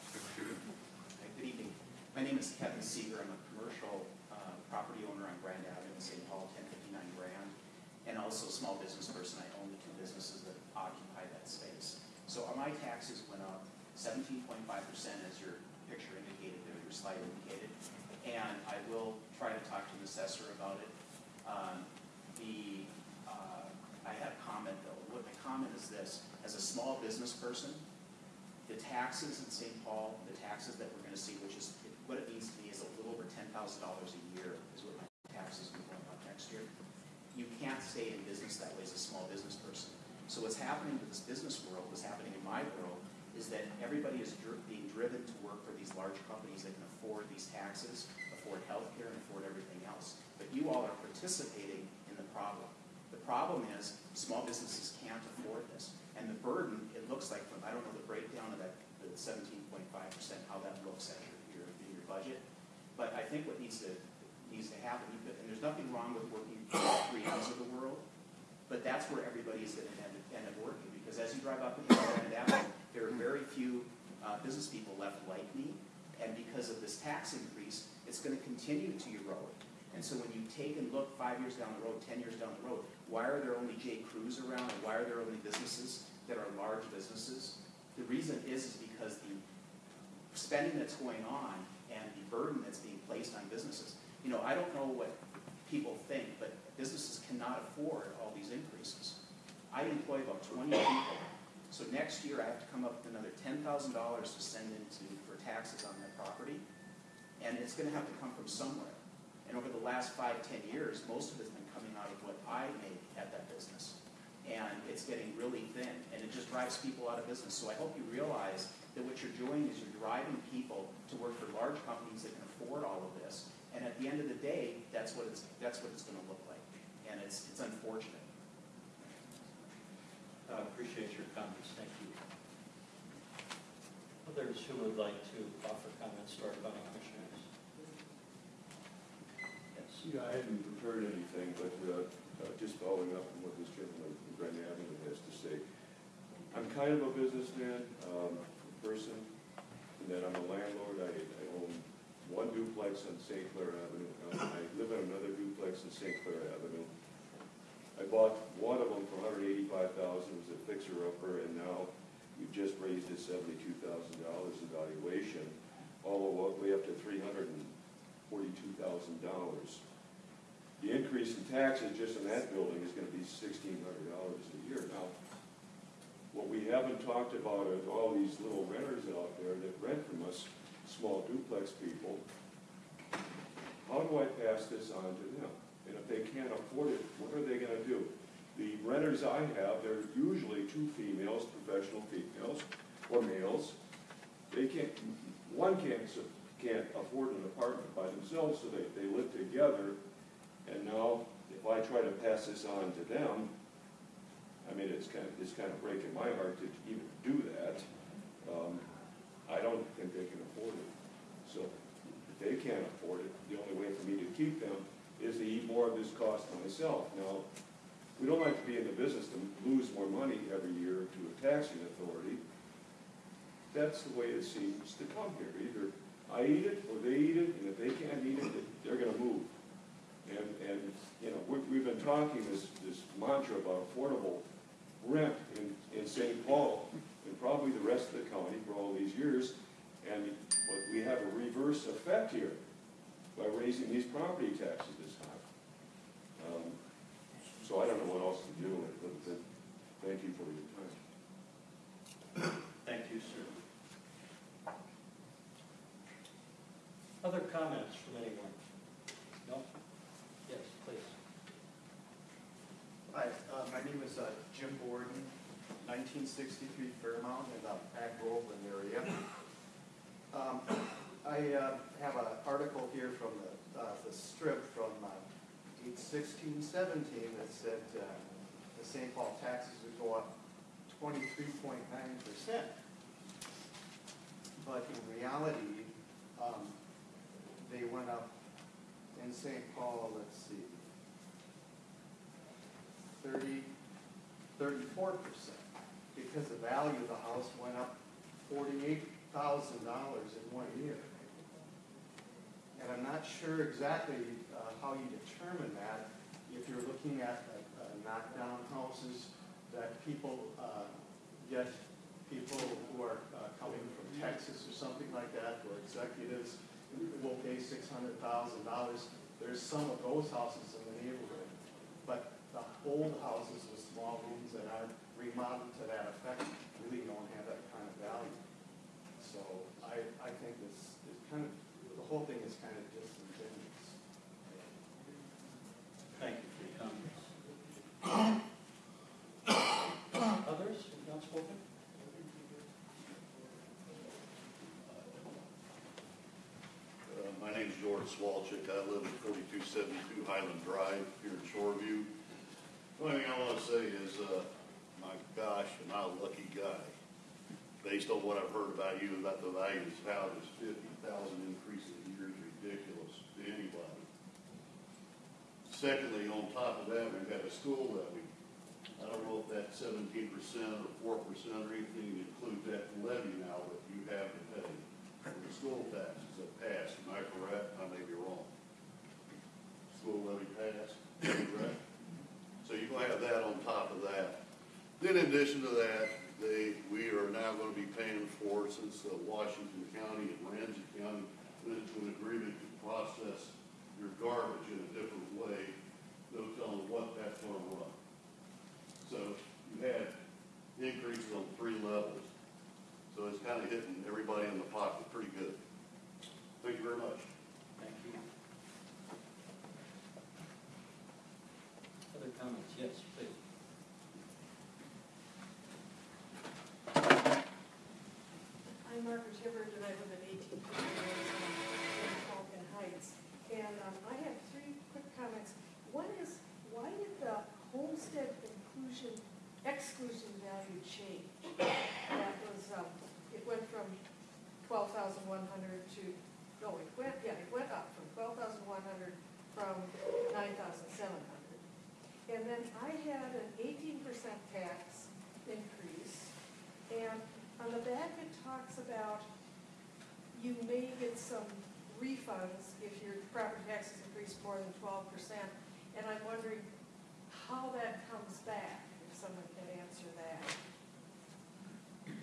Hi, Good evening. My name is Kevin Seeger. I'm a commercial uh, property owner on Grand Avenue in St. Paul, 1059 Grand, and also a small business person. I own the two businesses that occupy that space. So uh, my taxes went up 17.5% as your picture indicated, or your slide indicated, and I will try to talk to the assessor about it. Um, The, uh, I had a comment though. What my comment is this, as a small business person, the taxes in St. Paul, the taxes that we're gonna see, which is, what it means to me is a little over ten thousand dollars a year is what my taxes be going up next year. You can't stay in business that way as a small business person. So what's happening to this business world, what's happening in my world, is that everybody is dri- being driven to work for these large companies that can afford these taxes, afford healthcare, and afford everything else. But you all are participating in the problem. The problem is, small businesses can't afford this. And the burden, it looks like, from I don't know the breakdown of that, the seventeen point five percent, how that looks at your, your, in your budget. But I think what needs to, needs to happen, and there's nothing wrong with working for three M's of the world, but that's where everybody is gonna end, end up working, because as you drive up and down Avenue, there are very few, uh, business people left like me, and because of this tax increase, it's gonna continue to erode. And so when you take and look five years down the road, ten years down the road, why are there only J. Crews around, and why are there only businesses that are large businesses? The reason is, is because the spending that's going on and the burden that's being placed on businesses. You know, I don't know what people think, but businesses cannot afford all these increases. I employ about twenty people, so next year I have to come up with another ten thousand dollars to send into, for taxes on that property, and it's gonna have to come from somewhere. And over the last five, ten years, most of it's been coming out of what I make at that business. And it's getting really thin, and it just drives people out of business. So I hope you realize that what you're doing is you're driving people to work for large companies that can afford all of this. And at the end of the day, that's what it's, that's what it's gonna look like. And it's, it's unfortunate. Uh, Appreciate your comments, thank you. Others who would like to offer comments to our county commissioners? Yes. Yeah, I hadn't prepared anything, but uh, uh, just following up on what this gentleman from Grand Avenue has to say. I'm kind of a businessman, um, person, and then I'm a landlord. I I own one duplex on St. Clair Avenue. I live on another duplex on St. Clair Avenue. I bought one of them for hundred eighty-five thousand, it was a fixer-upper, and now we've just raised it seventy-two thousand dollars in valuation, all the way up to three hundred and forty-two thousand dollars. The increase in taxes just in that building is gonna be sixteen hundred dollars a year. Now, what we haven't talked about is all these little renters out there that rent from us, small duplex people. How do I pass this on to them? And if they can't afford it, what are they gonna do? The renters I have, they're usually two females, professional females, or males. They can't, one can't, can't afford an apartment by themselves, so they, they live together. And now, if I try to pass this on to them, I mean, it's kind of, it's kind of breaking my heart to even do that. Um, I don't think they can afford it. So if they can't afford it, the only way for me to keep them is to eat more of this cost myself. Now, we don't like to be in the business to lose more money every year to a taxing authority. That's the way it seems to come here. Either I eat it or they eat it, and if they can't eat it, they're gonna move. And, and, you know, we've, we've been talking this, this mantra about affordable rent in, in St. Paul, and probably the rest of the county for all these years. And, we have a reverse effect here by raising these property taxes. Um, So I don't know what else to do with it, but, but thank you for your time. Thank you, sir. Other comments from anyone? No? Yes, please. Hi, uh, my name is uh, Jim Borden, 1963 Fairmount in the Mac-Groveland area. Um, I uh, have an article here from the, uh, the Strib uh, 81617 that said uh, the St. Paul taxes would go up 23.9%. But in reality, um, they went up in St. Paul, let's see, 30, 34 percent, because the value of the house went up forty-eight thousand dollars in one year. And I'm not sure exactly uh, how you determine that, if you're looking at uh, knockdown houses that people uh, get, people who are uh, coming from Texas or something like that, or executives will pay six hundred thousand dollars. There's some of those houses in the neighborhood, but the old houses with small rooms that aren't remodeled to that effect really don't have that kind of value. So I, I think this is kind of, the whole thing is kind of disingenuous. Thank you for your comments. Others have not spoken? Uh, My name's George Swalchick. I live at forty-two seventy-two Highland Drive here in Shoreview. The Only thing I want to say is, uh, my gosh, am I a lucky guy. Based on what I've heard about you, about the value of this house, this fifty thousand increase in a year is ridiculous to anybody. Secondly, on top of that, we've got a school levy. I don't know if that's seventeen percent or four percent or anything, include that levy now that you have to pay for the school taxes that passed. Am I correct? I may be wrong. School levy passed, correct? So you're gonna have that on top of that. Then in addition to that, they, we are now gonna be paying for, since uh, Washington County and Ramsey County went into an agreement to process your garbage in a different way, no telling what that's gonna run. So you had increases on three levels. So it's kind of hitting everybody in the pocket pretty good. Thank you very much. Thank you. Other comments? Yes, please. Hibbard, and I live at fifty-one Falcon Heights. And um, I have three quick comments. One is, why did the homestead inclusion, exclusion value change? That was, um, it went from twelve thousand one hundred to, no, it went, yeah, it went up from twelve thousand one hundred from nine thousand seven hundred. And then I had an eighteen percent tax increase, and on the back it talks about you may get some refunds if your property taxes increase more than twelve percent. And I'm wondering, how that comes back, if someone can answer that.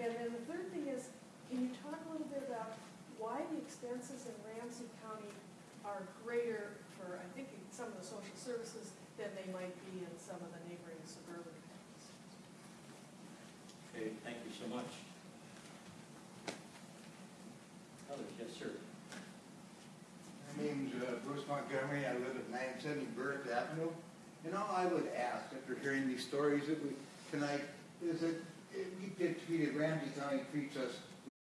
And then the third thing is, can you talk a little bit about why the expenses in Ramsey County are greater for, I think, some of the social services than they might be in some of the neighboring suburban counties? Okay, thank you so much. Others, yes, sir. My name's uh, Bruce Montgomery, I live at nine seventy Burke Avenue. And all I would ask, after hearing these stories that we, tonight, is that we get treated, Ramsey County treats us,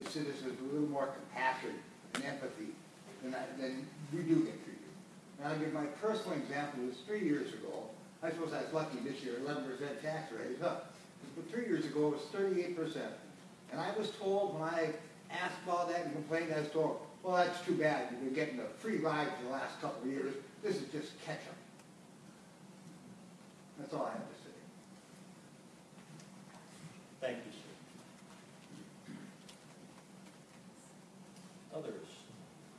citizens, with a little more compassion and empathy than I, than we do get treated. And I'll give my personal example, it was three years ago, I suppose I was lucky this year, eleven percent tax rate is up. But three years ago, it was thirty-eight percent. And I was told, when I asked about that and complained, I was told, well, that's too bad, you've been getting a free ride for the last couple of years, this is just catch-up. That's all I have to say. Thank you, sir. Others,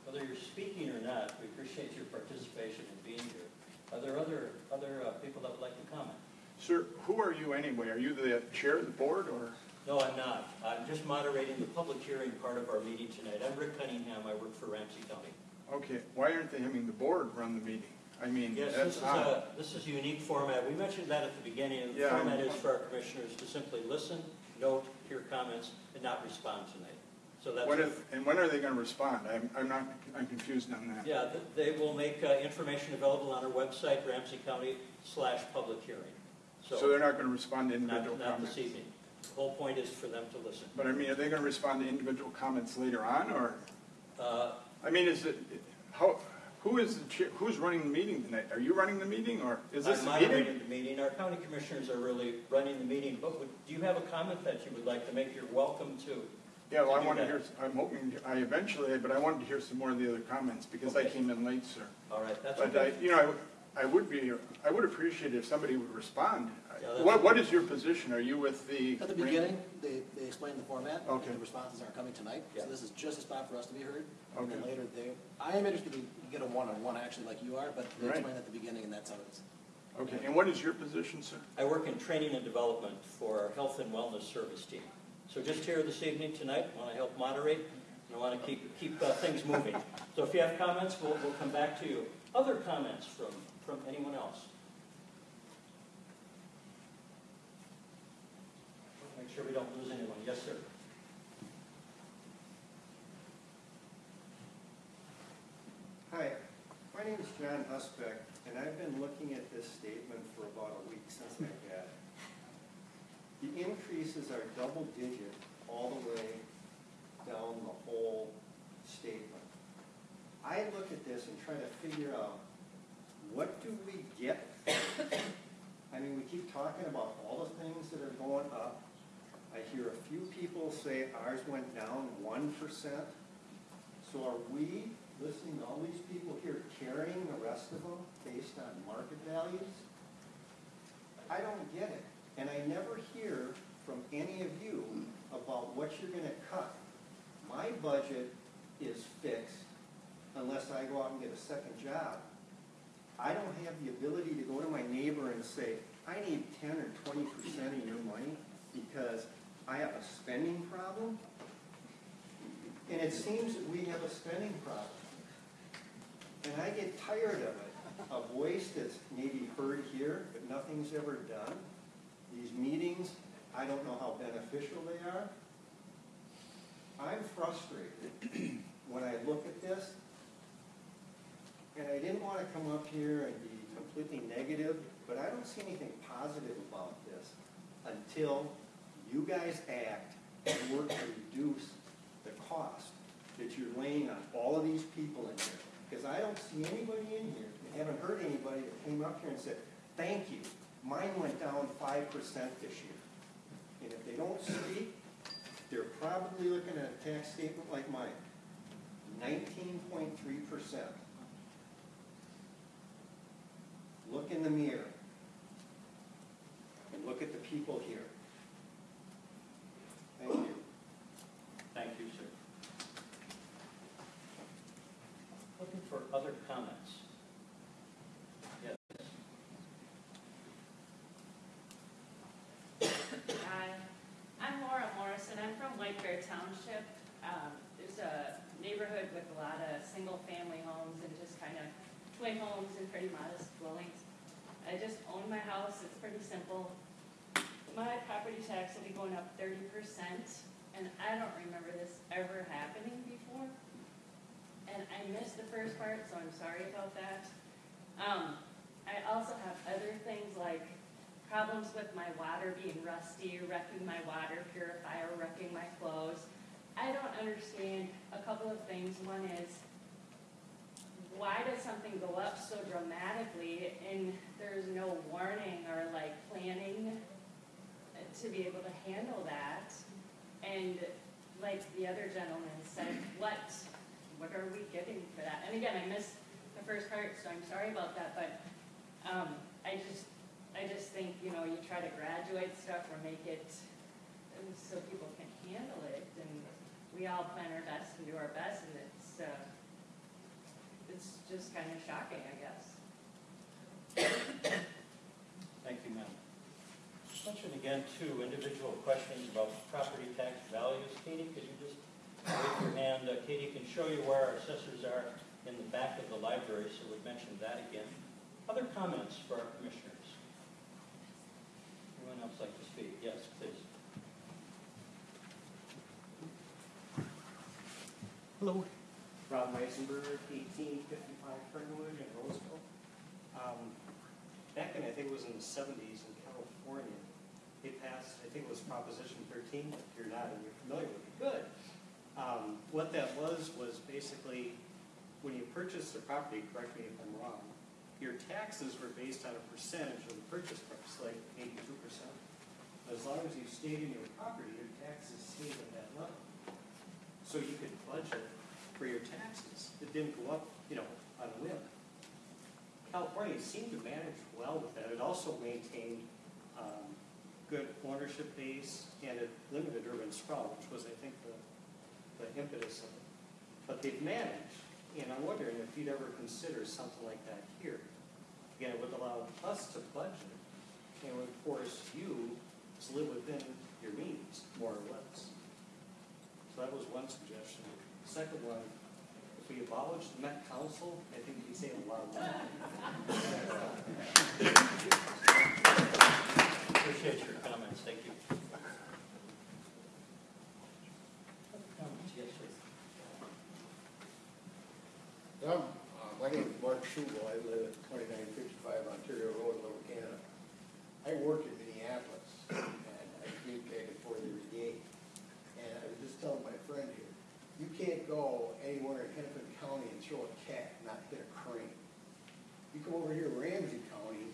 whether you're speaking or not, we appreciate your participation in being here. Are there other, other uh, people that would like to comment? Sir, who are you anyway? Are you the chair of the board or? No, I'm not. I'm just moderating the public hearing part of our meeting tonight. I'm Rick Cunningham. I work for Ramsey County. Okay, why aren't they having the board run the meeting? I mean, Yes, this that's is odd. a, this is a unique format. We mentioned that at the beginning. The Yeah, I format is for our commissioners to simply listen, note, hear comments, and not respond tonight. So that's. What if, and when are they gonna respond? I'm, I'm not, I'm confused on that. Yeah, th- they will make uh, information available on our website, Ramsey County slash public hearing. So So, they're not gonna respond to Not, individual not comments? this evening. The whole point is for them to listen. But I mean, are they gonna respond to individual comments later on, or? Uh, I mean, is it, how, who is the chair, who's running the meeting tonight? Are you running the meeting, or is this I'm a meeting? moderating the meeting. Our county commissioners are really running the meeting, but would, do you have a comment that you would like to make? You're welcome to. Yeah, well, to I want to hear, I'm hoping, I eventually, but I wanted to hear some more of the other comments, because I Okay. came in late, sir. All right, that's But I, okay. you know, I would- I would be, I would appreciate it if somebody would respond. Yeah, that's What, what is your position? Are you with the? At the beginning, they, they explained the format. and Okay. The responses aren't coming tonight, Yeah. so this is just a spot for us to be heard. And then Okay. later, they, I am interested to get a one-on-one, actually, like you are, but they Right. explained at the beginning, and that's how it is. Okay, and what is your position, sir? I work in training and development for our health and wellness service team. So just here this evening tonight, I want to help moderate, and I want to keep, keep uh, things moving. So if you have comments, we'll, we'll come back to you. Other comments from, from anyone else? Make sure we don't lose anyone. Yes, sir. Hi, my name is John Husbeck, and I've been looking at this statement for about a week since I got it. The increases are double digit all the way down the whole statement. I look at this and try to figure out, what do we get? I mean, we keep talking about all the things that are going up. I hear a few people say ours went down one percent. So are we, listening to all these people here, carrying the rest of them based on market values? I don't get it. And I never hear from any of you about what you're gonna cut. My budget is fixed unless I go out and get a second job. I don't have the ability to go to my neighbor and say, I need ten or twenty percent of your money because I have a spending problem. And it seems that we have a spending problem. And I get tired of it, a voice that's maybe heard here, but nothing's ever done. These meetings, I don't know how beneficial they are. I'm frustrated when I look at this. And I didn't want to come up here and be completely negative, but I don't see anything positive about this until you guys act and work to reduce the cost that you're laying on all of these people in here. Because I don't see anybody in here, I haven't heard anybody that came up here and said, thank you, mine went down five percent this year. And if they don't speak, they're probably looking at a tax statement like mine, nineteen point three percent. Look in the mirror. And look at the people here. Thank you. Thank you, sir. Looking for other comments? Yes. A lot of single-family homes and just kind of twin homes and pretty modest dwellings. I just own my house, it's pretty simple. My property tax will be going up thirty percent, and I don't remember this ever happening before. And I missed the first part, so I'm sorry about that. Um, I also have other things like problems with my water being rusty, wrecking my water purifier, wrecking my clothes. I don't understand a couple of things. One is, why does something go up so dramatically and there's no warning or like planning to be able to handle that? And like the other gentleman said, what, what are we getting for that? And again, I missed the first part, so I'm sorry about that, but, um, I just, I just think, you know, you try to graduate stuff or make it so people can handle it, we all plan our best and do our best, and it's, uh, it's just kind of shocking, I guess. Thank you, ma'am. Mention again, two individual questions about property tax values. Katie, could you just raise your hand? Uh, Katie can show you where our assessors are in the back of the library, so we'd mention that again. Other comments for our commissioners? Anyone else like to speak? Yes, please. Hello. Rob Meisenberg, eighteen fifty-five Fernwood in Roseville. Um, Back in, I think it was in the seventies in California, they passed, I think it was Proposition thirteen, if you're not, and you're familiar with it, good. Um, What that was, was basically, when you purchased the property, correct me if I'm wrong, your taxes were based on a percentage of the purchase price, like eighty-two percent. As long as you stayed in your property, your taxes stayed at that level. So you could budget for your taxes. It didn't go up, you know, on a whim. California seemed to manage well with that. It also maintained um, good ownership base and it limited urban sprawl, which was, I think, the, the impetus of it. But they've managed, and I'm wondering if you'd ever consider something like that here. Again, it would allow us to budget and would force you to live within your means, more or less. So that was one suggestion. Second one, if we abolish the Met Council, I think we'd save a lot of money. Appreciate your comments. Thank you. Comments? Yes, sir. Um, uh, my name is Mark Schubel, I live at twenty-nine fifty-five Ontario Road, Little Canada. I work in Minneapolis, and I communicated for the brigade. And I was just telling my friend here, you go anywhere in Hennepin County and throw a cat, not hit a crane. You come over here, Ramsey County,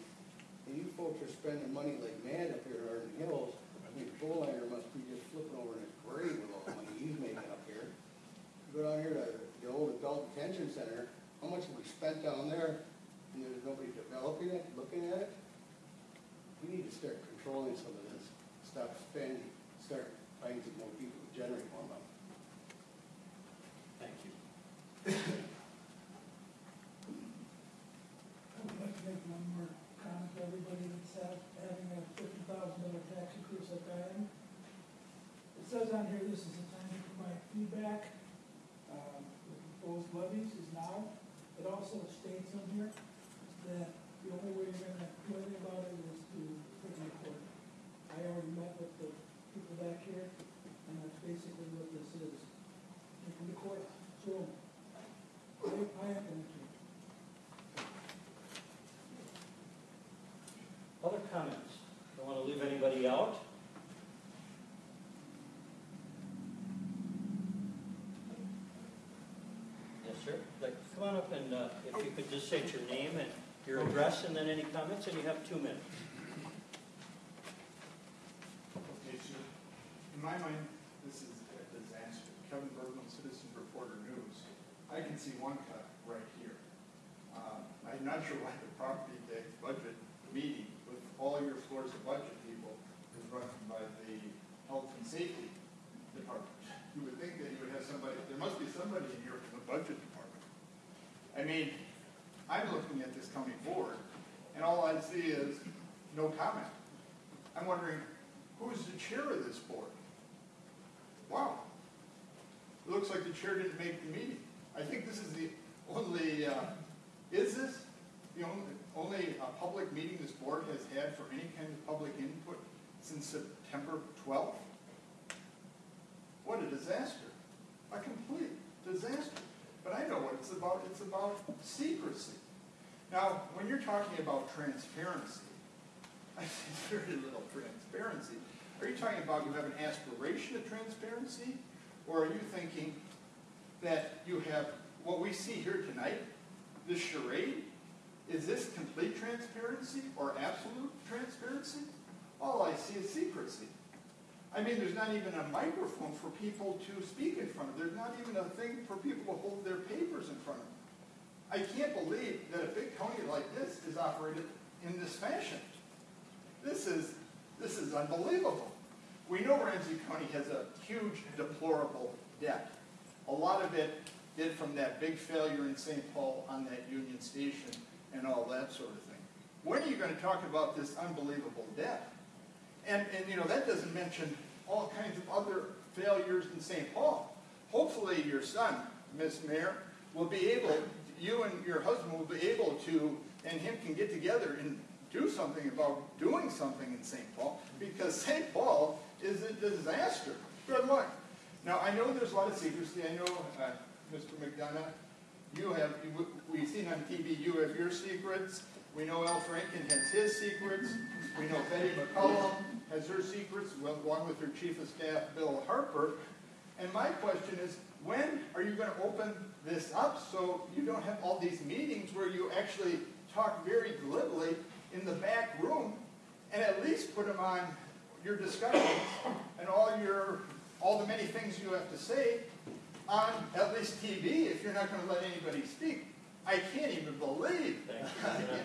and you folks are spending money like mad up here in the hills. I mean, Bolanger must be just flipping over in his grave with all the money he's making up here. You Go down here to the old adult detention center, how much have we spent down there? And there's nobody developing it, looking at it? We need to start controlling some of this, stop spending, start finding more people to generate more money. Would like to make one more comment to everybody that's ha- having a fifty thousand dollar tax increase like I am. It says on here, this is the time to provide feedback, um, the proposed levies is now. It also states on here that the only way you're gonna do anything about it is to take it to court. I already met with the people back here, and that's basically what this is. Take to court, so, I, I have an issue. Other comments? Don't want to leave anybody out? Yes, sir. Like, come on up and, uh, if you could just state your name and your address and then any comments, and you have two minutes. In my mind, this is a disaster. Kevin Bergman, Citizen Reporter News. I can see one cut right here. Um, I'm not sure why the property tax budget meeting with all your floors of budget people is run by the Health and Safety Department. You would think that you would have somebody, there must be somebody in here from the Budget Department. I mean, I'm looking at this coming forward, and all I see is no comment. I'm wondering, who is the chair of this board? Wow. It looks like the chair didn't make the meeting. I think this is the only, uh, is this the only, only uh, public meeting this board has had for any kind of public input since September twelfth? What a disaster, a complete disaster. But I know what it's about, it's about secrecy. Now, when you're talking about transparency, I see very little transparency. Are you talking about you have an aspiration of transparency? Or are you thinking that you have, what we see here tonight, this charade, is this complete transparency or absolute transparency? All I see is secrecy. I mean, there's not even a microphone for people to speak in front of. There's not even a thing for people to hold their papers in front of. I can't believe that a big county like this is operated in this fashion. This is, this is unbelievable. We know Ramsey County has a huge deplorable debt. A lot of it did from that big failure in St. Paul on that Union Station and all that sort of thing. When are you going to talk about this unbelievable debt? And, and you know, that doesn't mention all kinds of other failures in St. Paul. Hopefully your son, Miss Mayor, will be able, you and your husband will be able to, and him can get together and do something about doing something in St. Paul, because St. Paul is a disaster. Good luck. Now, I know there's a lot of secrecy. I know, uh, Mr. McDonough, you have, you- we've seen on TV, you have your secrets. We know Al Franken has his secrets. We know Betty McCollum has her secrets, along with her chief of staff, Bill Harper. And my question is, when are you going to open this up so you don't have all these meetings where you actually talk very glibly in the back room and at least put them on your discussions and all your, all the many things you have to say on at least TV if you're not going to let anybody speak? I can't even believe. Thank you.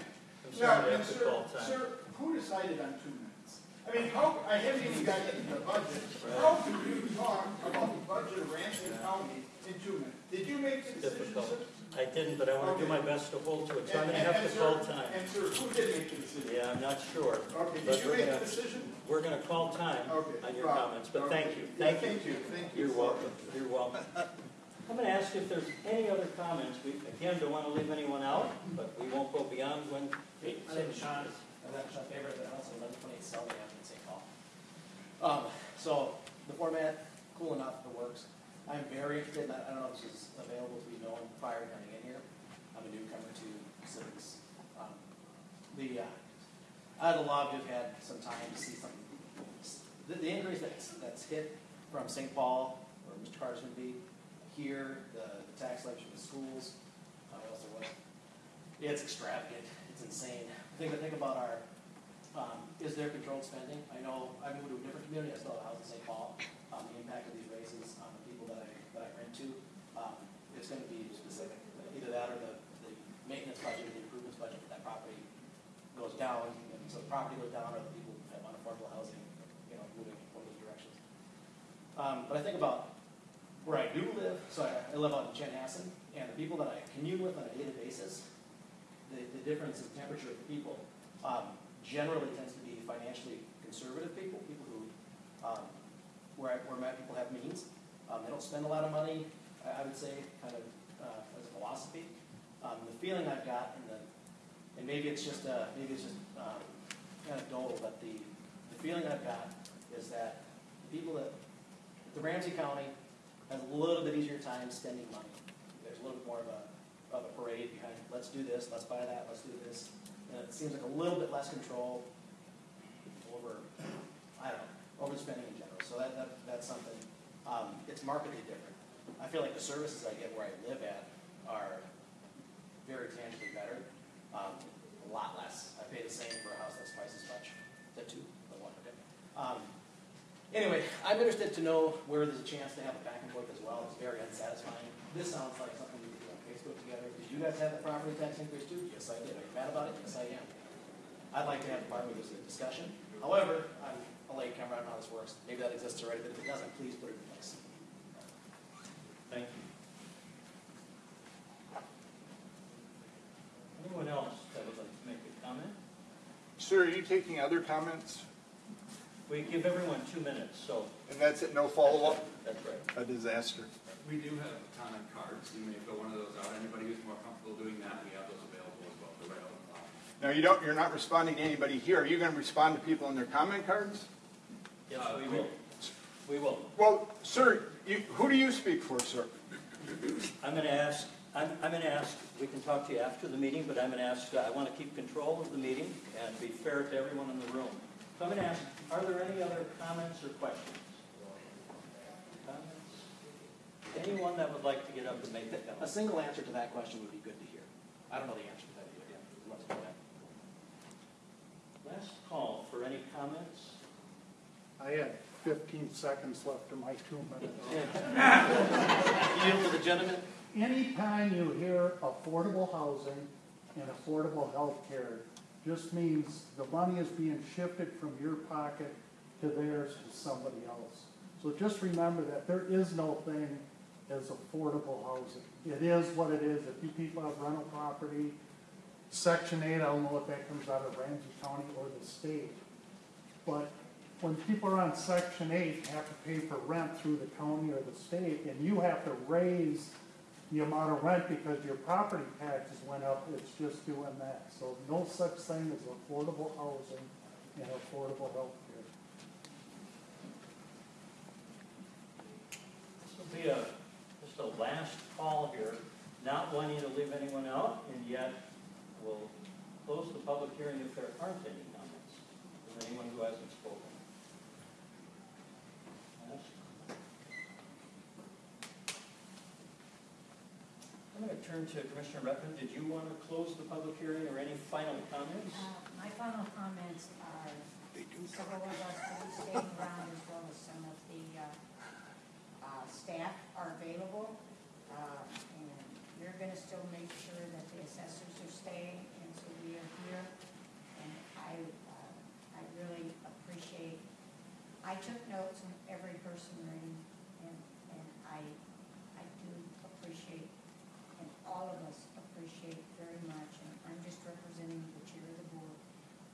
Now, sorry to and sir, sir, who decided on two minutes? I mean, how, I haven't even gotten into the budget. How can you talk about the budget of Ramsey County in two minutes? Did you make the decision, Difficult. sir? I didn't, but I want to do my best to hold to it, so I'm And- going to and- have and to sir- call time. And sir, who did make the decision? Yeah, I'm not sure. Okay, But did you we're make the gonna- decision? We're going to call time Okay, on your fine. comments, but Okay. thank you, Yeah, thank you. Thank you, thank you. You're welcome, you're welcome. I'm going to ask if there's any other comments. We, again, don't want to leave anyone out, but we won't go beyond when. My name is Sean, I'm not Sean Faber, but also eleven twenty-eight Selby Ave in St. Paul. Um, so, the format, cool enough, it works. I'm very interested, and I I don't know if this is available to be known prior to coming in here. I'm a newcomer to civics. Um, The, uh, I'd love to have had some time to see some, the, the increase that's, that's hit from St. Paul, where Mr. Carter's gonna be, here, the, the tax levy from the schools, uh, else there was. It's extravagant, it's insane. Think, think about our, um, is there controlled spending? I know, I moved to a different community, I still have a house in St. Paul, um, the impact of these raises on the people that I, that I rent to, um, it's gonna be specific. Either that or the, the maintenance budget, or the improvements budget for that property goes down, and so the property goes down, or the people have unaffordable housing, you know, moving one of those directions. Um, but I think about where I do live, so I, I live out in Chanhassen, and the people that I commune with on a daily basis, the, the difference in temperature of the people, um, generally tends to be financially conservative people, people who, um, where, where my people have means. Um, they don't spend a lot of money, I, I would say, kind of, uh, as a philosophy. Um, the feeling I've got in the, and maybe it's just, uh, maybe it's just, um, anecdotal, but the, the feeling I've got is that the people that, the Ramsey County has a little bit easier time spending money. There's a little bit more of a, of a parade behind, let's do this, let's buy that, let's do this. And it seems like a little bit less control over, I don't know, overspending in general. So that, that, that's something, um, it's markedly different. I feel like the services I get where I live at are very tangibly better, um, a lot less. I pay the same for a house that's twice as much, that two, or one, okay. Um, Anyway, I'm interested to know where there's a chance to have a back and forth as well. It's very unsatisfying. This sounds like something we could do on Facebook together. Did you guys have the property tax increase too? Yes, I did. Are you mad about it? Yes, I am. I'd like to have a part of this discussion. However, I'm a late comer, know how this works. Maybe that exists already, but if it doesn't, please put it in place. Thank you. Anyone else that would like to make a comment? Sir, are you taking other comments? We give everyone two minutes, so And that's it, no follow-up? that's right. A disaster. We do have a ton of cards, you may fill one of those out, anybody who's more comfortable doing that, we have those available as well, they're right on the top. Now, you don't, you're not responding to anybody here. Are you gonna respond to people in their comment cards? Yes, uh, we will. We will. Well, sir, you, who do you speak for, sir? I'm going to ask, I'm, I'm going to ask, we can talk to you after the meeting, but I'm going to ask, uh, I want to keep control of the meeting and be fair to everyone in the room. So I'm going to ask, are there any other comments or questions? Comments? Anyone that would like to get up and make that? A single answer to that question would be good to hear. I don't know the answer to that either, yeah. Let's go ahead. Last call for any comments? I had fifteen seconds left in my two minutes. Yield to the gentleman. Anytime you hear affordable housing and affordable health care, just means the money is being shifted from your pocket to theirs to somebody else. So just remember that there is no thing as affordable housing. It is what it is. If you people have rental property, section eight, I don't know if that comes out of Ramsey County or the state. But when people are on section eight, have to pay for rent through the county or the state, and you have to raise the amount of rent because your property taxes went up, it's just doing that. So no such thing as affordable housing and affordable health care. This will be a, just a last call here, not wanting to leave anyone out, and yet we'll close the public hearing if there aren't any comments from anyone who hasn't spoken. I'm going to turn to Commissioner Rettman. Did you want to close the public hearing or any final comments? Uh, My final comments are, several of us will be staying around as well as some of the uh, uh, staff are available. Uh, And we're going to still make sure that the assessors are staying, and so we are here. And I, uh, I really appreciate, I took notes on every person reading, and, and I, I do appreciate and all of us appreciate very much, and I'm just representing the chair of the board,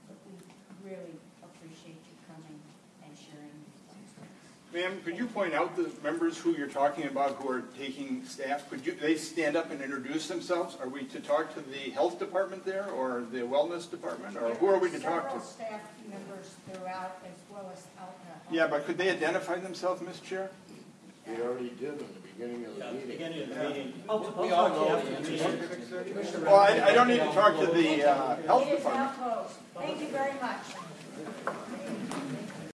but we really appreciate you coming and sharing these things with us. Ma'am, could you point out the members who you're talking about who are taking staff? Could you, they stand up and introduce themselves? Are we to talk to the health department there or the wellness department, or who are we to talk to? Staff members throughout, as well as out in. Yeah, but could they identify themselves, Ms. Chair? We already did in the beginning of the Yeah, meeting. beginning of the meeting. I'll, We I'll all talk to you know after the the answer. meeting. Commissioner Well, I, I don't need to talk to the, uh, health It is now department. Thank you very much.